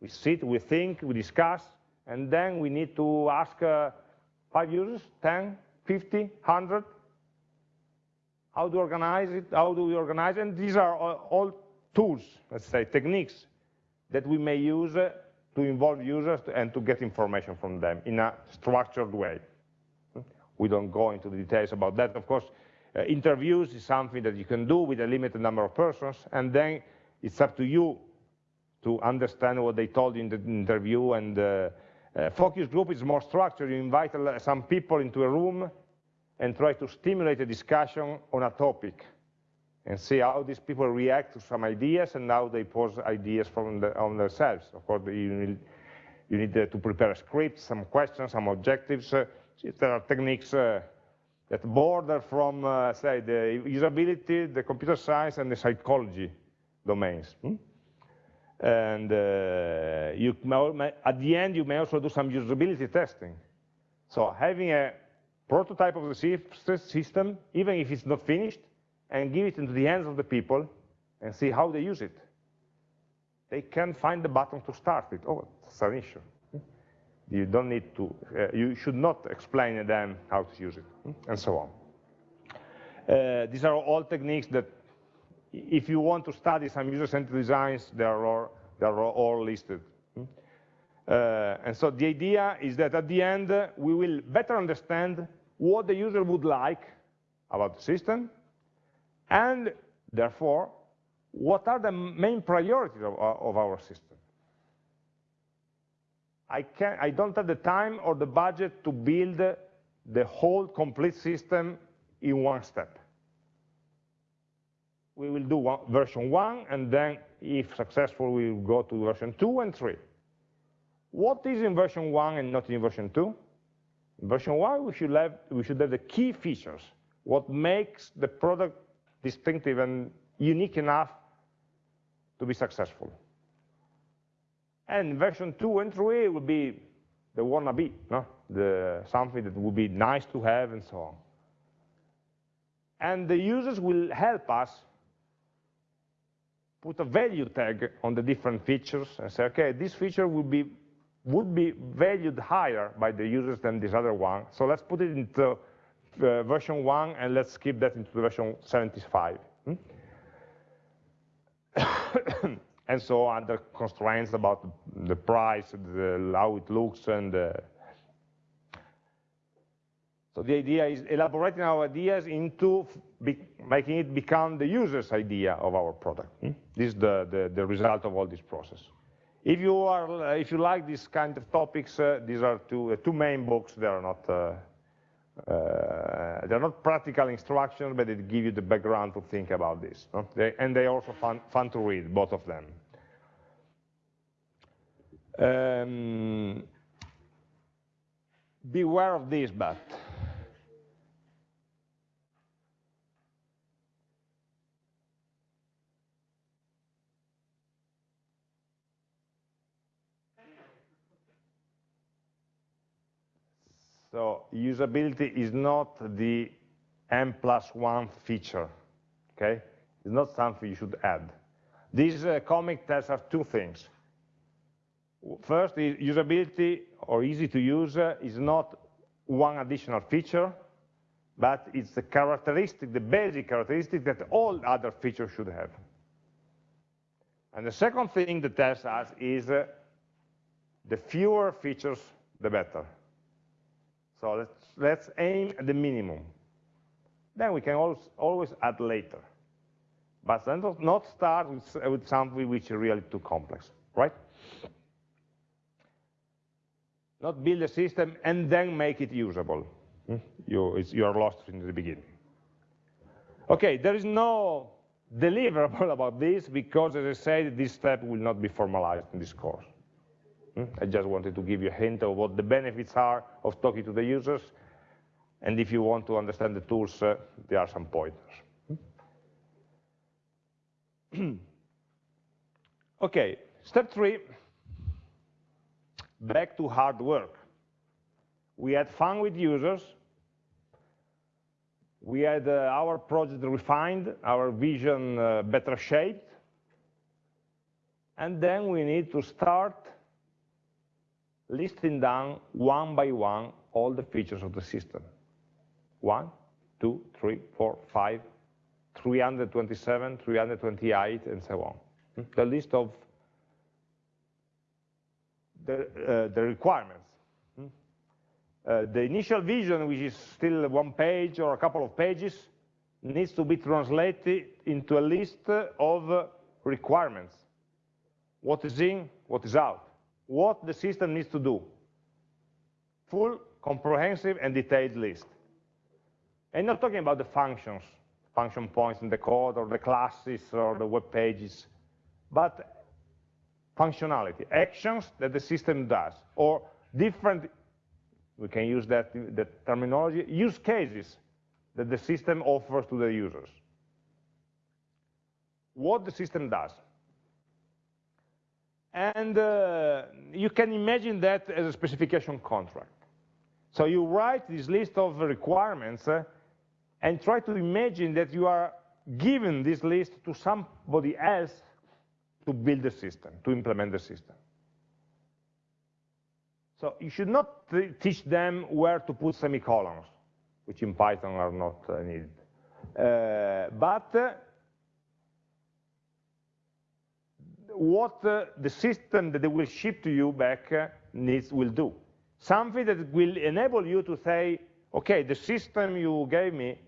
We sit, we think, we discuss, and then we need to ask uh, five users, 10, 50, 100, how to organize it, how do we organize it, and these are all, tools, let's say, techniques that we may use uh, to involve users and to get information from them in a structured way. We don't go into the details about that. Of course, uh, interviews is something that you can do with a limited number of persons, and then it's up to you to understand what they told in the interview. And uh, uh, focus group is more structured. You invite some people into a room and try to stimulate a discussion on a topic and see how these people react to some ideas and how they pose ideas from the, on themselves. Of course, you need, you need uh, to prepare a script, some questions, some objectives. Uh, there are techniques uh, that border from, uh, say, the usability, the computer science, and the psychology domains. Hmm? And uh, you may, at the end, you may also do some usability testing. So having a prototype of the system, even if it's not finished, and give it into the hands of the people and see how they use it. They can find the button to start it. Oh, that's an issue. You don't need to, uh, you should not explain to them how to use it, and so on. Uh, these are all techniques that if you want to study some user-centered designs, they are, all, are all listed. Uh, and so the idea is that at the end, uh, we will better understand what the user would like about the system, and therefore, what are the main priorities of, of our system? I, can, I don't have the time or the budget to build the whole complete system in one step we will do one, version 1, and then, if successful, we will go to version 2 and 3. What is in version 1 and not in version 2? In version 1, we should, have, we should have the key features, what makes the product distinctive and unique enough to be successful. And version 2 and 3 will be the wannabe, no? the, something that would be nice to have and so on. And the users will help us put a value tag on the different features and say, okay, this feature would be, would be valued higher by the users than this other one. So let's put it into uh, version 1 and let's skip that into version 75. Hmm? and so other constraints about the price, the, how it looks, and uh, so the idea is elaborating our ideas into making it become the user's idea of our product. Hmm? This is the, the, the, result of all this process. If you are, if you like this kind of topics, uh, these are two, uh, two main books. They are not, uh, uh they're not practical instructions, but they give you the background to think about this. They, and they're also fun, fun to read, both of them. Um, beware of this, but So usability is not the M plus one feature, okay? It's not something you should add. These uh, comic tests us two things. First, usability or easy to use uh, is not one additional feature, but it's the characteristic, the basic characteristic that all other features should have. And the second thing the test us is uh, the fewer features, the better. So let's, let's aim at the minimum. Then we can always, always add later. But not start with, with something which is really too complex, right? Not build a system and then make it usable. Hmm? You, you are lost in the beginning. Okay, there is no deliverable about this because, as I said, this step will not be formalized in this course. Hmm? I just wanted to give you a hint of what the benefits are of talking to the users, and if you want to understand the tools, uh, there are some pointers. Hmm? okay, step three, back to hard work. We had fun with users, we had uh, our project refined, our vision uh, better shaped, and then we need to start listing down one by one all the features of the system. One, two, three, four, five, 327, 328, and so on. Hmm? The list of the, uh, the requirements. Uh, the initial vision, which is still one page or a couple of pages, needs to be translated into a list of requirements. What is in, what is out, what the system needs to do. Full, comprehensive, and detailed list. And not talking about the functions, function points in the code, or the classes, or the web pages, but functionality, actions that the system does, or different we can use that, that terminology, use cases that the system offers to the users. What the system does. And uh, you can imagine that as a specification contract. So you write this list of requirements uh, and try to imagine that you are giving this list to somebody else to build the system, to implement the system. So you should not teach them where to put semicolons, which in Python are not uh, needed. Uh, but uh, what uh, the system that they will ship to you back uh, needs will do. Something that will enable you to say, okay, the system you gave me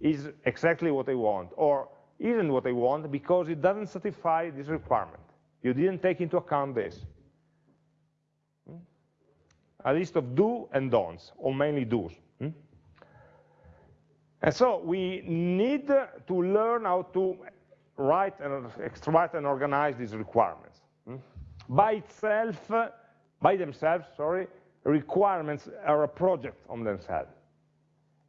is exactly what I want, or isn't what I want because it doesn't satisfy this requirement. You didn't take into account this a list of do and don'ts, or mainly do's. Hmm? And so we need to learn how to write and extract and organize these requirements. Hmm? By itself, by themselves, sorry, requirements are a project on themselves.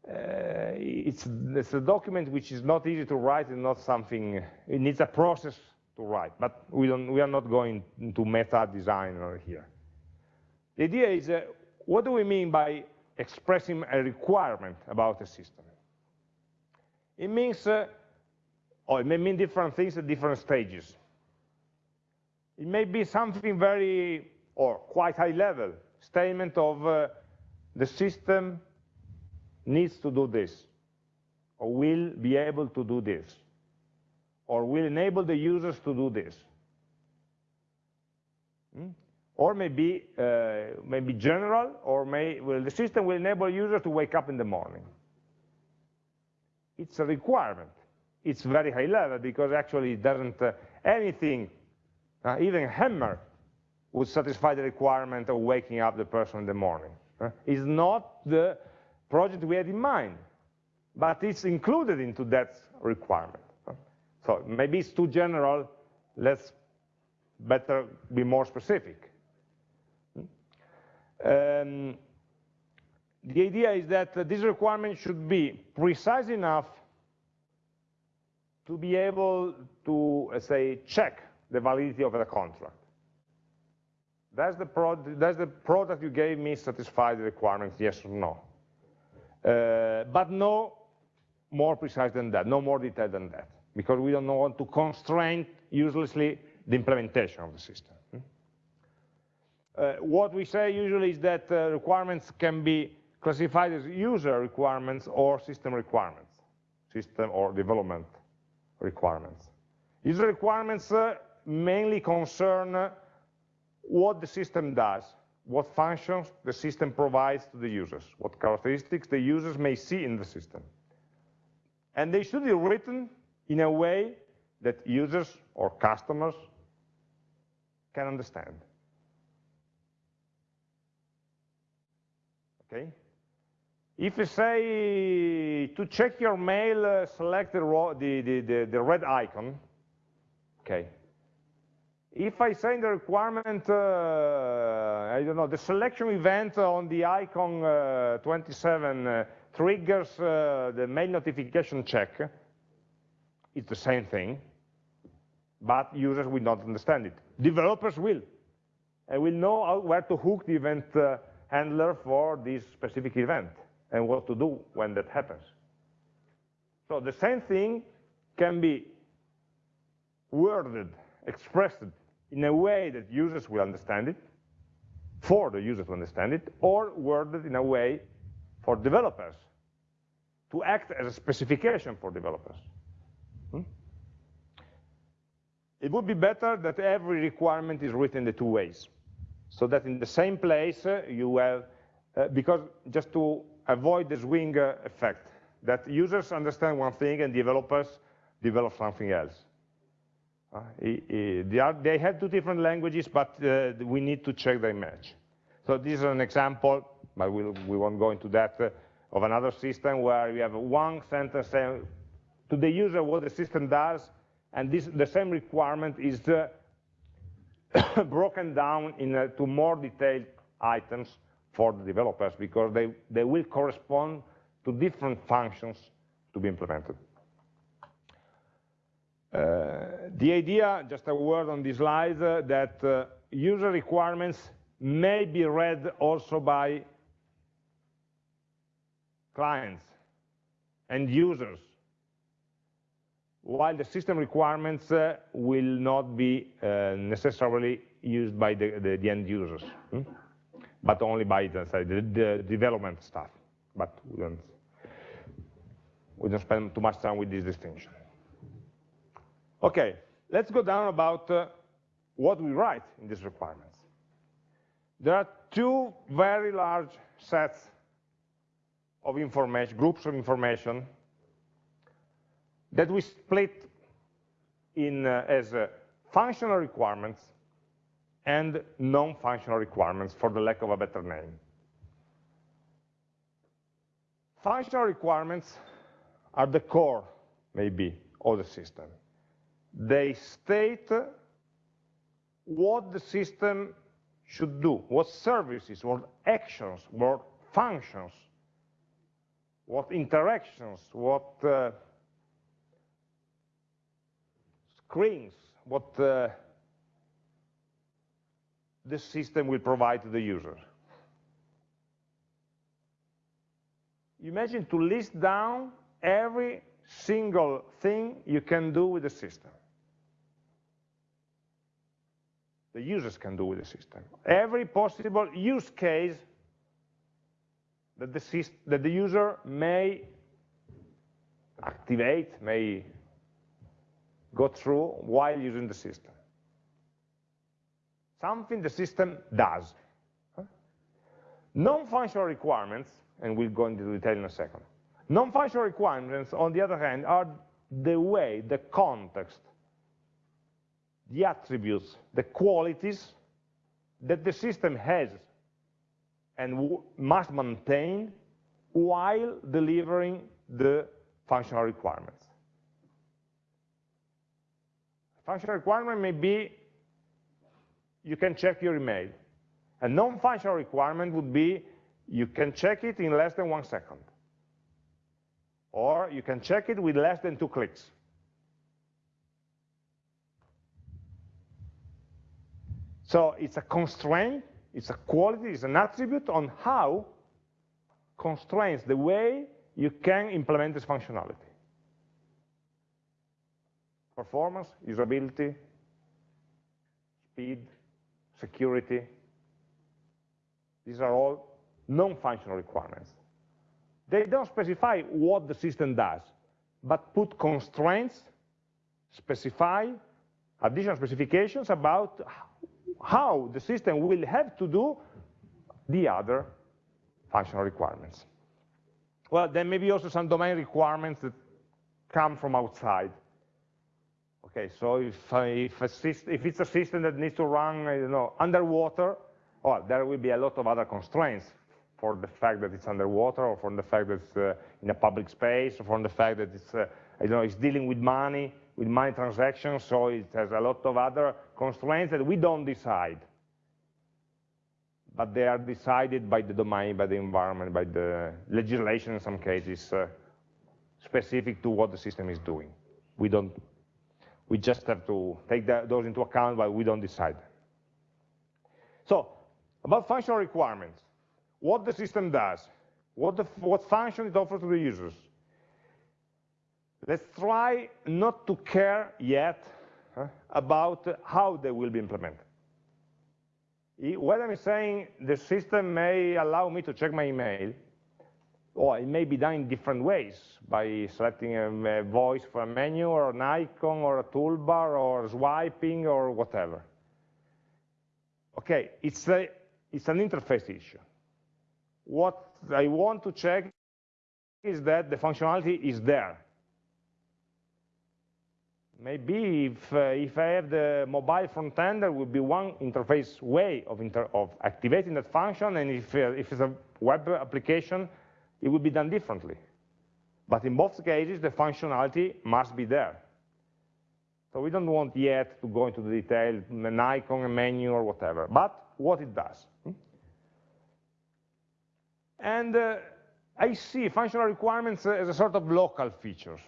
Uh, it's, it's, a document which is not easy to write and not something, it needs a process to write, but we, don't, we are not going into meta design here. The idea is, uh, what do we mean by expressing a requirement about a system? It means, uh, or it may mean different things at different stages. It may be something very, or quite high level, statement of uh, the system needs to do this, or will be able to do this, or will enable the users to do this. Hmm? or maybe uh, maybe general, or may well, the system will enable users to wake up in the morning. It's a requirement. It's very high level because actually it doesn't uh, anything, uh, even hammer would satisfy the requirement of waking up the person in the morning. Uh, it's not the project we had in mind, but it's included into that requirement. So maybe it's too general, let's better be more specific. Um, the idea is that uh, this requirement should be precise enough to be able to, uh, say, check the validity of the contract. Does the, does the product you gave me satisfy the requirements, yes or no? Uh, but no more precise than that, no more detailed than that, because we don't want to constrain uselessly the implementation of the system. Uh, what we say usually is that uh, requirements can be classified as user requirements or system requirements, system or development requirements. User requirements uh, mainly concern what the system does, what functions the system provides to the users, what characteristics the users may see in the system. And they should be written in a way that users or customers can understand. Okay? If you say to check your mail, uh, select the, the, the, the, red icon, okay. If I say the requirement, uh, I don't know, the selection event on the icon uh, 27 uh, triggers uh, the mail notification check, it's the same thing, but users will not understand it. Developers will, and will know where to hook the event uh, handler for this specific event and what to do when that happens. So the same thing can be worded, expressed in a way that users will understand it, for the user to understand it, or worded in a way for developers to act as a specification for developers. Hmm? It would be better that every requirement is written the two ways, so that in the same place uh, you have, uh, because just to avoid the swing uh, effect, that users understand one thing and developers develop something else. Uh, they, have two different languages, but uh, we need to check their match. So this is an example, but we won't go into that, of another system where we have one sentence saying to the user what the system does, and this, the same requirement is broken down into more detailed items for the developers because they, they will correspond to different functions to be implemented. Uh, the idea, just a word on this slide, uh, that uh, user requirements may be read also by clients and users, while the system requirements uh, will not be uh, necessarily used by the, the, the end users, hmm? But only by the, the, development staff. But we don't, we don't spend too much time with this distinction. Okay, let's go down about uh, what we write in these requirements. There are two very large sets of information, groups of information, that we split in uh, as uh, functional requirements and non-functional requirements for the lack of a better name. Functional requirements are the core, maybe, of the system they state what the system should do, what services, what actions, what functions, what interactions, what uh, screens, what uh, the system will provide to the user. Imagine to list down every single thing you can do with the system. the users can do with the system. Every possible use case that the, that the user may activate, may go through while using the system. Something the system does. Non-functional requirements, and we'll go into detail in a second. Non-functional requirements, on the other hand, are the way, the context the attributes, the qualities that the system has and must maintain while delivering the functional requirements. Functional requirement may be you can check your email. A non-functional requirement would be you can check it in less than one second. Or you can check it with less than two clicks. So it's a constraint, it's a quality, it's an attribute on how constrains the way you can implement this functionality. Performance, usability, speed, security. These are all non-functional requirements. They don't specify what the system does, but put constraints, specify additional specifications about how the system will have to do the other functional requirements. Well, there may be also some domain requirements that come from outside. Okay, so if, uh, if, if, it's a system that needs to run, I don't know, underwater, well, there will be a lot of other constraints for the fact that it's underwater, or for the fact that it's uh, in a public space, or for the fact that it's, uh, don't know, it's dealing with money, with money transactions, so it has a lot of other constraints that we don't decide. But they are decided by the domain, by the environment, by the legislation in some cases, uh, specific to what the system is doing. We don't, we just have to take that, those into account, but we don't decide. So, about functional requirements, what the system does, what, the, what function it offers to the users. Let's try not to care yet huh, about how they will be implemented. What I'm saying, the system may allow me to check my email, or it may be done in different ways, by selecting a, voice for a menu, or an icon, or a toolbar, or swiping, or whatever. Okay, it's, a, it's an interface issue. What I want to check is that the functionality is there. Maybe if, uh, if I have the mobile front end, there would be one interface way of, inter of activating that function, and if, uh, if it's a web application, it would be done differently. But in both cases, the functionality must be there. So we don't want yet to go into the detail, an icon, a menu, or whatever, but what it does. And uh, I see functional requirements as a sort of local features.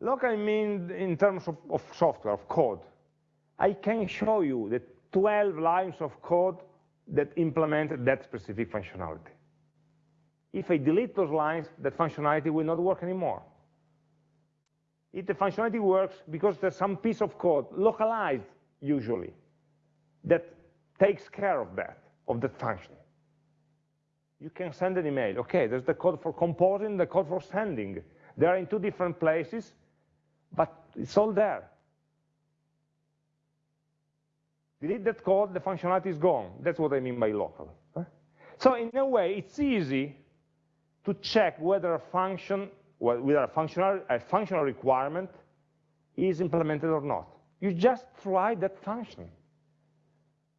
Local means in terms of, of software, of code. I can show you the 12 lines of code that implement that specific functionality. If I delete those lines, that functionality will not work anymore. If the functionality works because there's some piece of code, localized usually, that takes care of that, of that function. You can send an email. Okay, there's the code for composing, the code for sending. They are in two different places, but it's all there. Delete that code, the functionality is gone. That's what I mean by local. So in a way, it's easy to check whether a function, whether a functional, a functional requirement is implemented or not. You just try that function.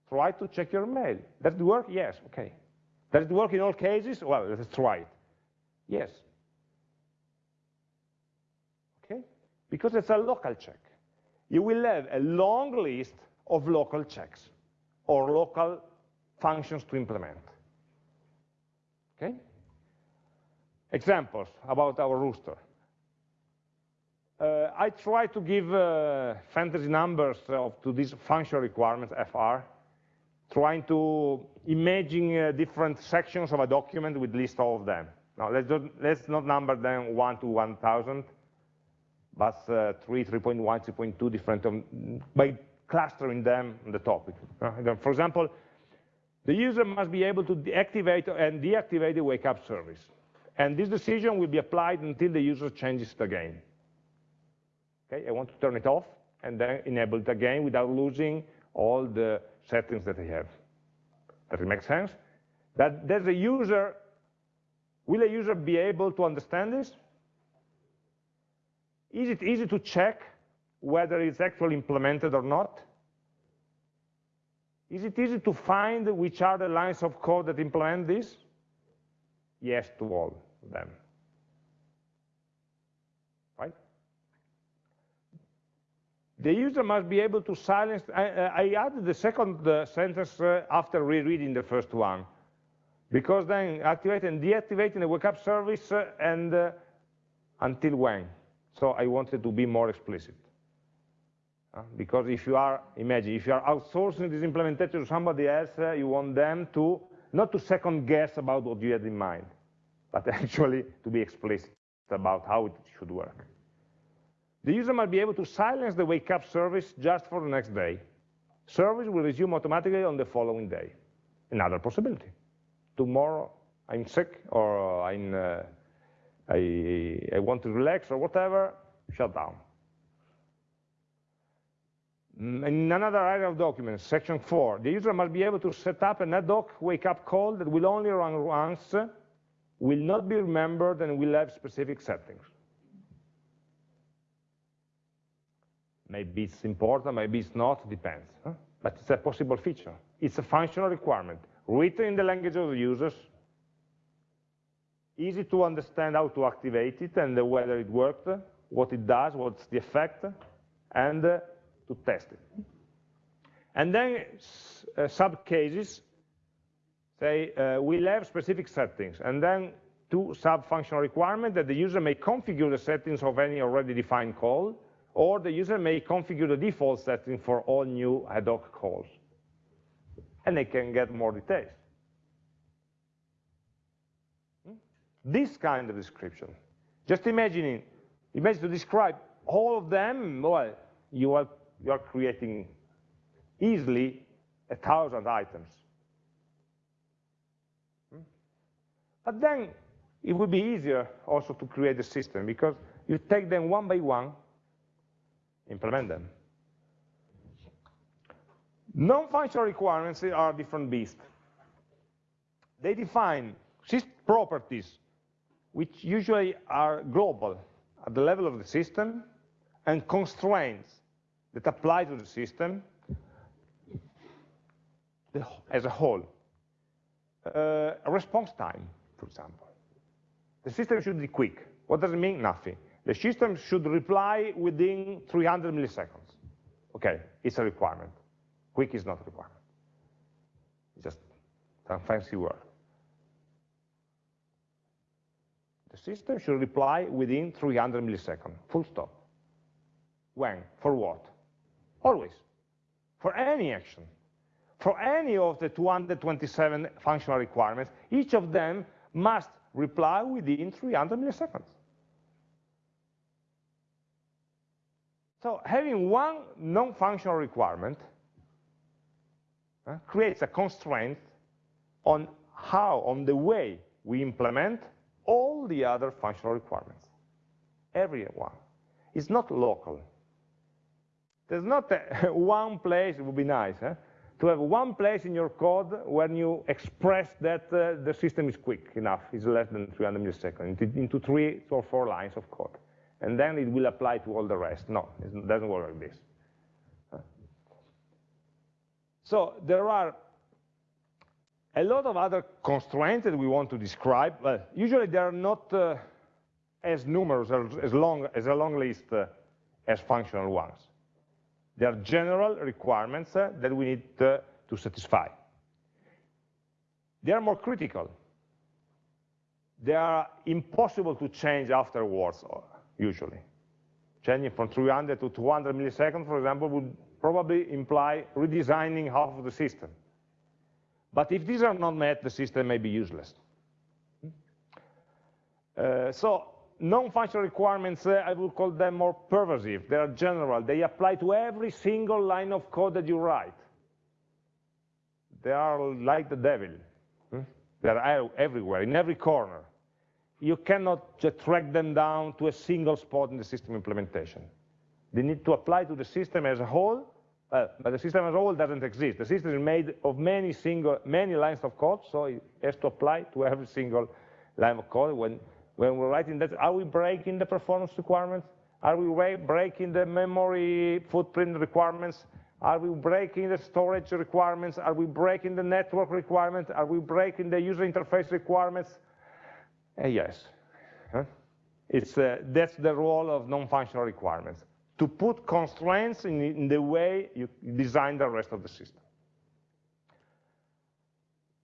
Try to check your mail. Does it work? Yes, okay. Does it work in all cases? Well, let's try it. Yes. Okay? Because it's a local check. You will have a long list of local checks or local functions to implement. Okay? Examples about our rooster. Uh, I try to give uh, fantasy numbers of, to these functional requirements, FR, trying to imagine uh, different sections of a document with list all of them. Now, let's, do, let's not number them 1 to 1,000, but uh, 3, 3.1, 3.2 different, um, by clustering them on the topic. Uh, for example, the user must be able to deactivate and deactivate the wake up service. And this decision will be applied until the user changes it again. Okay, I want to turn it off and then enable it again without losing all the settings that I have. Does it make sense? That there's a user, will a user be able to understand this? Is it easy to check whether it's actually implemented or not? Is it easy to find which are the lines of code that implement this? Yes to all them. The user must be able to silence, I, I added the second sentence uh, after rereading the first one, because then activating and deactivating the wake up service uh, and uh, until when? So I wanted to be more explicit. Uh, because if you are, imagine, if you are outsourcing this implementation to somebody else, you want them to, not to second guess about what you had in mind, but actually to be explicit about how it should work. The user might be able to silence the wake up service just for the next day. Service will resume automatically on the following day. Another possibility. Tomorrow I'm sick or I'm, uh, I, I want to relax or whatever, shut down. Mm, in another area of documents, section 4, the user must be able to set up an ad hoc wake-up call that will only run once, will not be remembered, and will have specific settings. Maybe it's important, maybe it's not, depends. Huh? But it's a possible feature. It's a functional requirement, written in the language of the users, easy to understand how to activate it and whether it worked, what it does, what's the effect, and uh, to test it. And then uh, sub-cases say uh, we'll have specific settings, and then two sub-functional requirements that the user may configure the settings of any already defined call, or the user may configure the default setting for all new ad hoc calls. And they can get more details. Hmm? This kind of description. Just imagining, imagine to describe all of them, well, you are, you are creating easily a thousand items. Hmm? But then it would be easier also to create the system because you take them one by one implement them. Non-functional requirements are different beasts. They define system properties which usually are global at the level of the system and constraints that apply to the system as a whole. Uh, response time, for example. The system should be quick. What does it mean? Nothing. The system should reply within 300 milliseconds. Okay, it's a requirement. Quick is not a requirement. It's just a fancy word. The system should reply within 300 milliseconds, full stop. When? For what? Always. For any action. For any of the 227 functional requirements, each of them must reply within 300 milliseconds. So having one non-functional requirement uh, creates a constraint on how, on the way we implement all the other functional requirements. Every one. It's not local. There's not a, one place, it would be nice, eh? To have one place in your code when you express that uh, the system is quick enough, is less than 300 milliseconds, into, into three or four lines of code and then it will apply to all the rest. No, it doesn't work like this. So there are a lot of other constraints that we want to describe. Well, usually they are not uh, as numerous, or as long as a long list uh, as functional ones. They are general requirements uh, that we need uh, to satisfy. They are more critical. They are impossible to change afterwards usually. Changing from 300 to 200 milliseconds, for example, would probably imply redesigning half of the system. But if these are not met, the system may be useless. Uh, so non-functional requirements, uh, I would call them more pervasive. They are general. They apply to every single line of code that you write. They are like the devil. Hmm? They are everywhere, in every corner you cannot just track them down to a single spot in the system implementation. They need to apply to the system as a whole, uh, but the system as a whole doesn't exist. The system is made of many single, many lines of code, so it has to apply to every single line of code. When, when we're writing that, are we breaking the performance requirements? Are we breaking the memory footprint requirements? Are we breaking the storage requirements? Are we breaking the network requirements? Are we breaking the user interface requirements? Uh, yes. Huh? It's, uh, that's the role of non-functional requirements, to put constraints in, in, the way you design the rest of the system.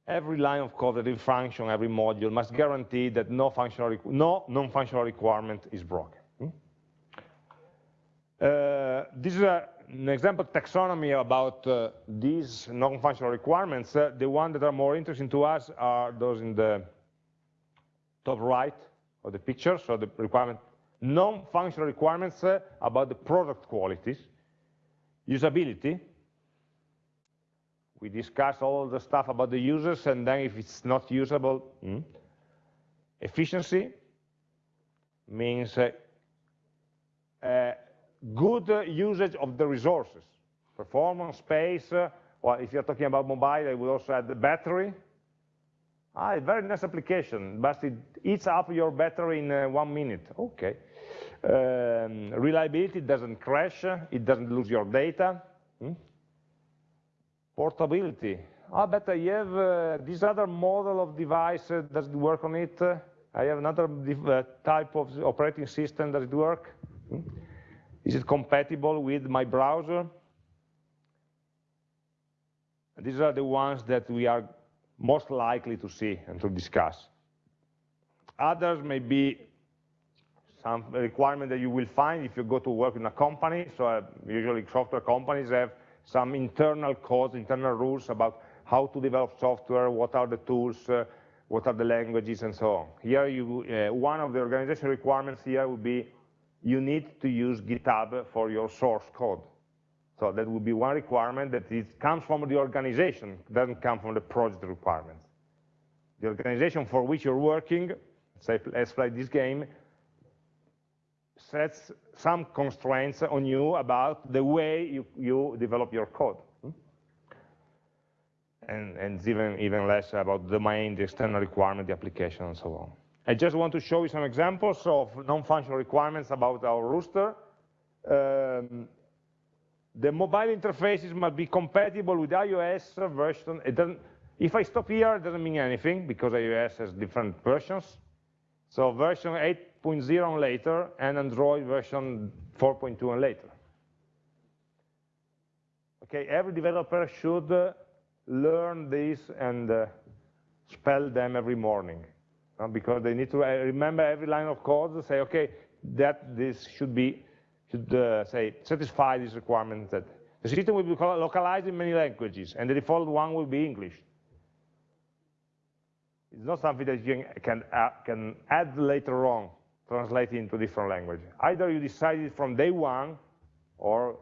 Every line of code, every function, every module must guarantee that no functional, no non-functional requirement is broken. Hmm? Uh, this is a, an example taxonomy about uh, these non-functional requirements. Uh, the ones that are more interesting to us are those in the top right of the picture, so the requirement, non-functional requirements uh, about the product qualities, usability, we discuss all the stuff about the users, and then if it's not usable, hmm. efficiency means uh, uh, good usage of the resources. performance, space, uh, well, if you're talking about mobile, I would also add the battery. Ah, very nice application, but it eats up your battery in uh, one minute. Okay. Um, reliability doesn't crash, it doesn't lose your data. Hmm? Portability. Ah, but I have uh, this other model of device, uh, does it work on it? I have another uh, type of operating system, does it work? Hmm? Is it compatible with my browser? These are the ones that we are most likely to see and to discuss. Others may be some requirement that you will find if you go to work in a company. So uh, usually software companies have some internal codes, internal rules about how to develop software, what are the tools, uh, what are the languages, and so on. Here, you, uh, one of the organization requirements here would be you need to use GitHub for your source code. So that would be one requirement that it comes from the organization, doesn't come from the project requirements. The organization for which you're working, say, let's play this game, sets some constraints on you about the way you, you develop your code. Hmm? And, and even, even less about the domain, the external requirement, the application, and so on. I just want to show you some examples of non-functional requirements about our rooster. Um, the mobile interfaces must be compatible with iOS version. It doesn't, if I stop here, it doesn't mean anything because iOS has different versions. So version 8.0 and later, and Android version 4.2 and later. Okay, every developer should uh, learn this and uh, spell them every morning uh, because they need to remember every line of code say, okay, that this should be should say satisfy these requirements that the system will be localized in many languages and the default one will be English. It's not something that you can, can add later on, translate into different language. Either you decide it from day one, or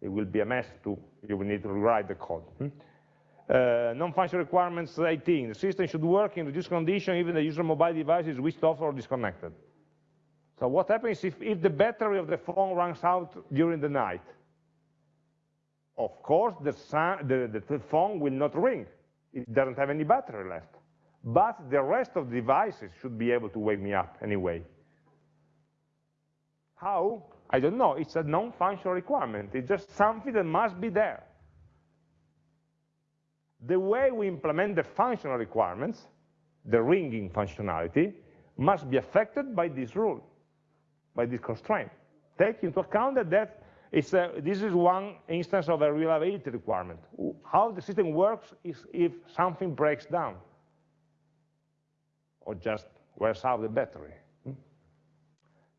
it will be a mess too. You will need to rewrite the code. Hmm? Uh, Non-functional requirements 18. The system should work in reduced condition even the user mobile device is switched off or disconnected. So what happens if, if the battery of the phone runs out during the night? Of course, the, the, the phone will not ring. It doesn't have any battery left. But the rest of the devices should be able to wake me up anyway. How? I don't know. It's a non-functional requirement. It's just something that must be there. The way we implement the functional requirements, the ringing functionality, must be affected by this rule by this constraint. Take into account that, that a, this is one instance of a reliability requirement. How the system works is if something breaks down or just wears out the battery.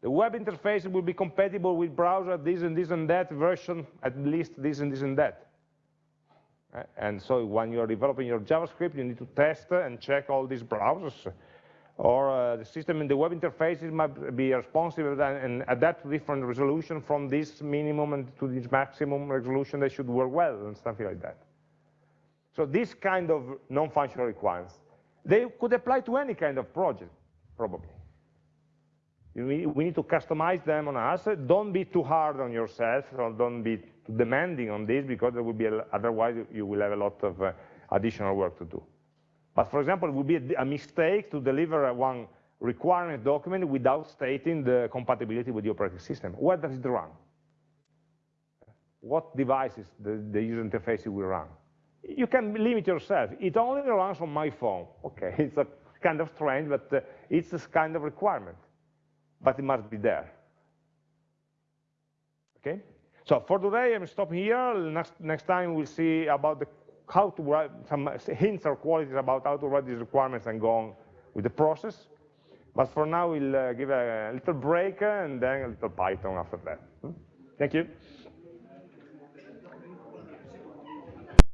The web interface will be compatible with browser this and this and that version, at least this and this and that. And so when you're developing your JavaScript, you need to test and check all these browsers or uh, the system in the web interfaces might be responsive and, adapt to different resolution from this minimum and to this maximum resolution they should work well and something like that. So this kind of non-functional requirements, they could apply to any kind of project, probably. We need to customize them on us. Don't be too hard on yourself, or don't be demanding on this, because there will be, a, otherwise you will have a lot of uh, additional work to do. But for example, it would be a, a mistake to deliver one requirement document without stating the compatibility with the operating system. Where does it run? What devices the, the user interface will run? You can limit yourself. It only runs on my phone. Okay, it's a kind of strange, but uh, it's a kind of requirement. But it must be there. Okay? So for today, I'm stopping here. Next, next time we'll see about the how to write some hints or qualities about how to write these requirements and go on with the process. But for now, we'll uh, give a little break and then a little Python after that. Hmm? Thank you.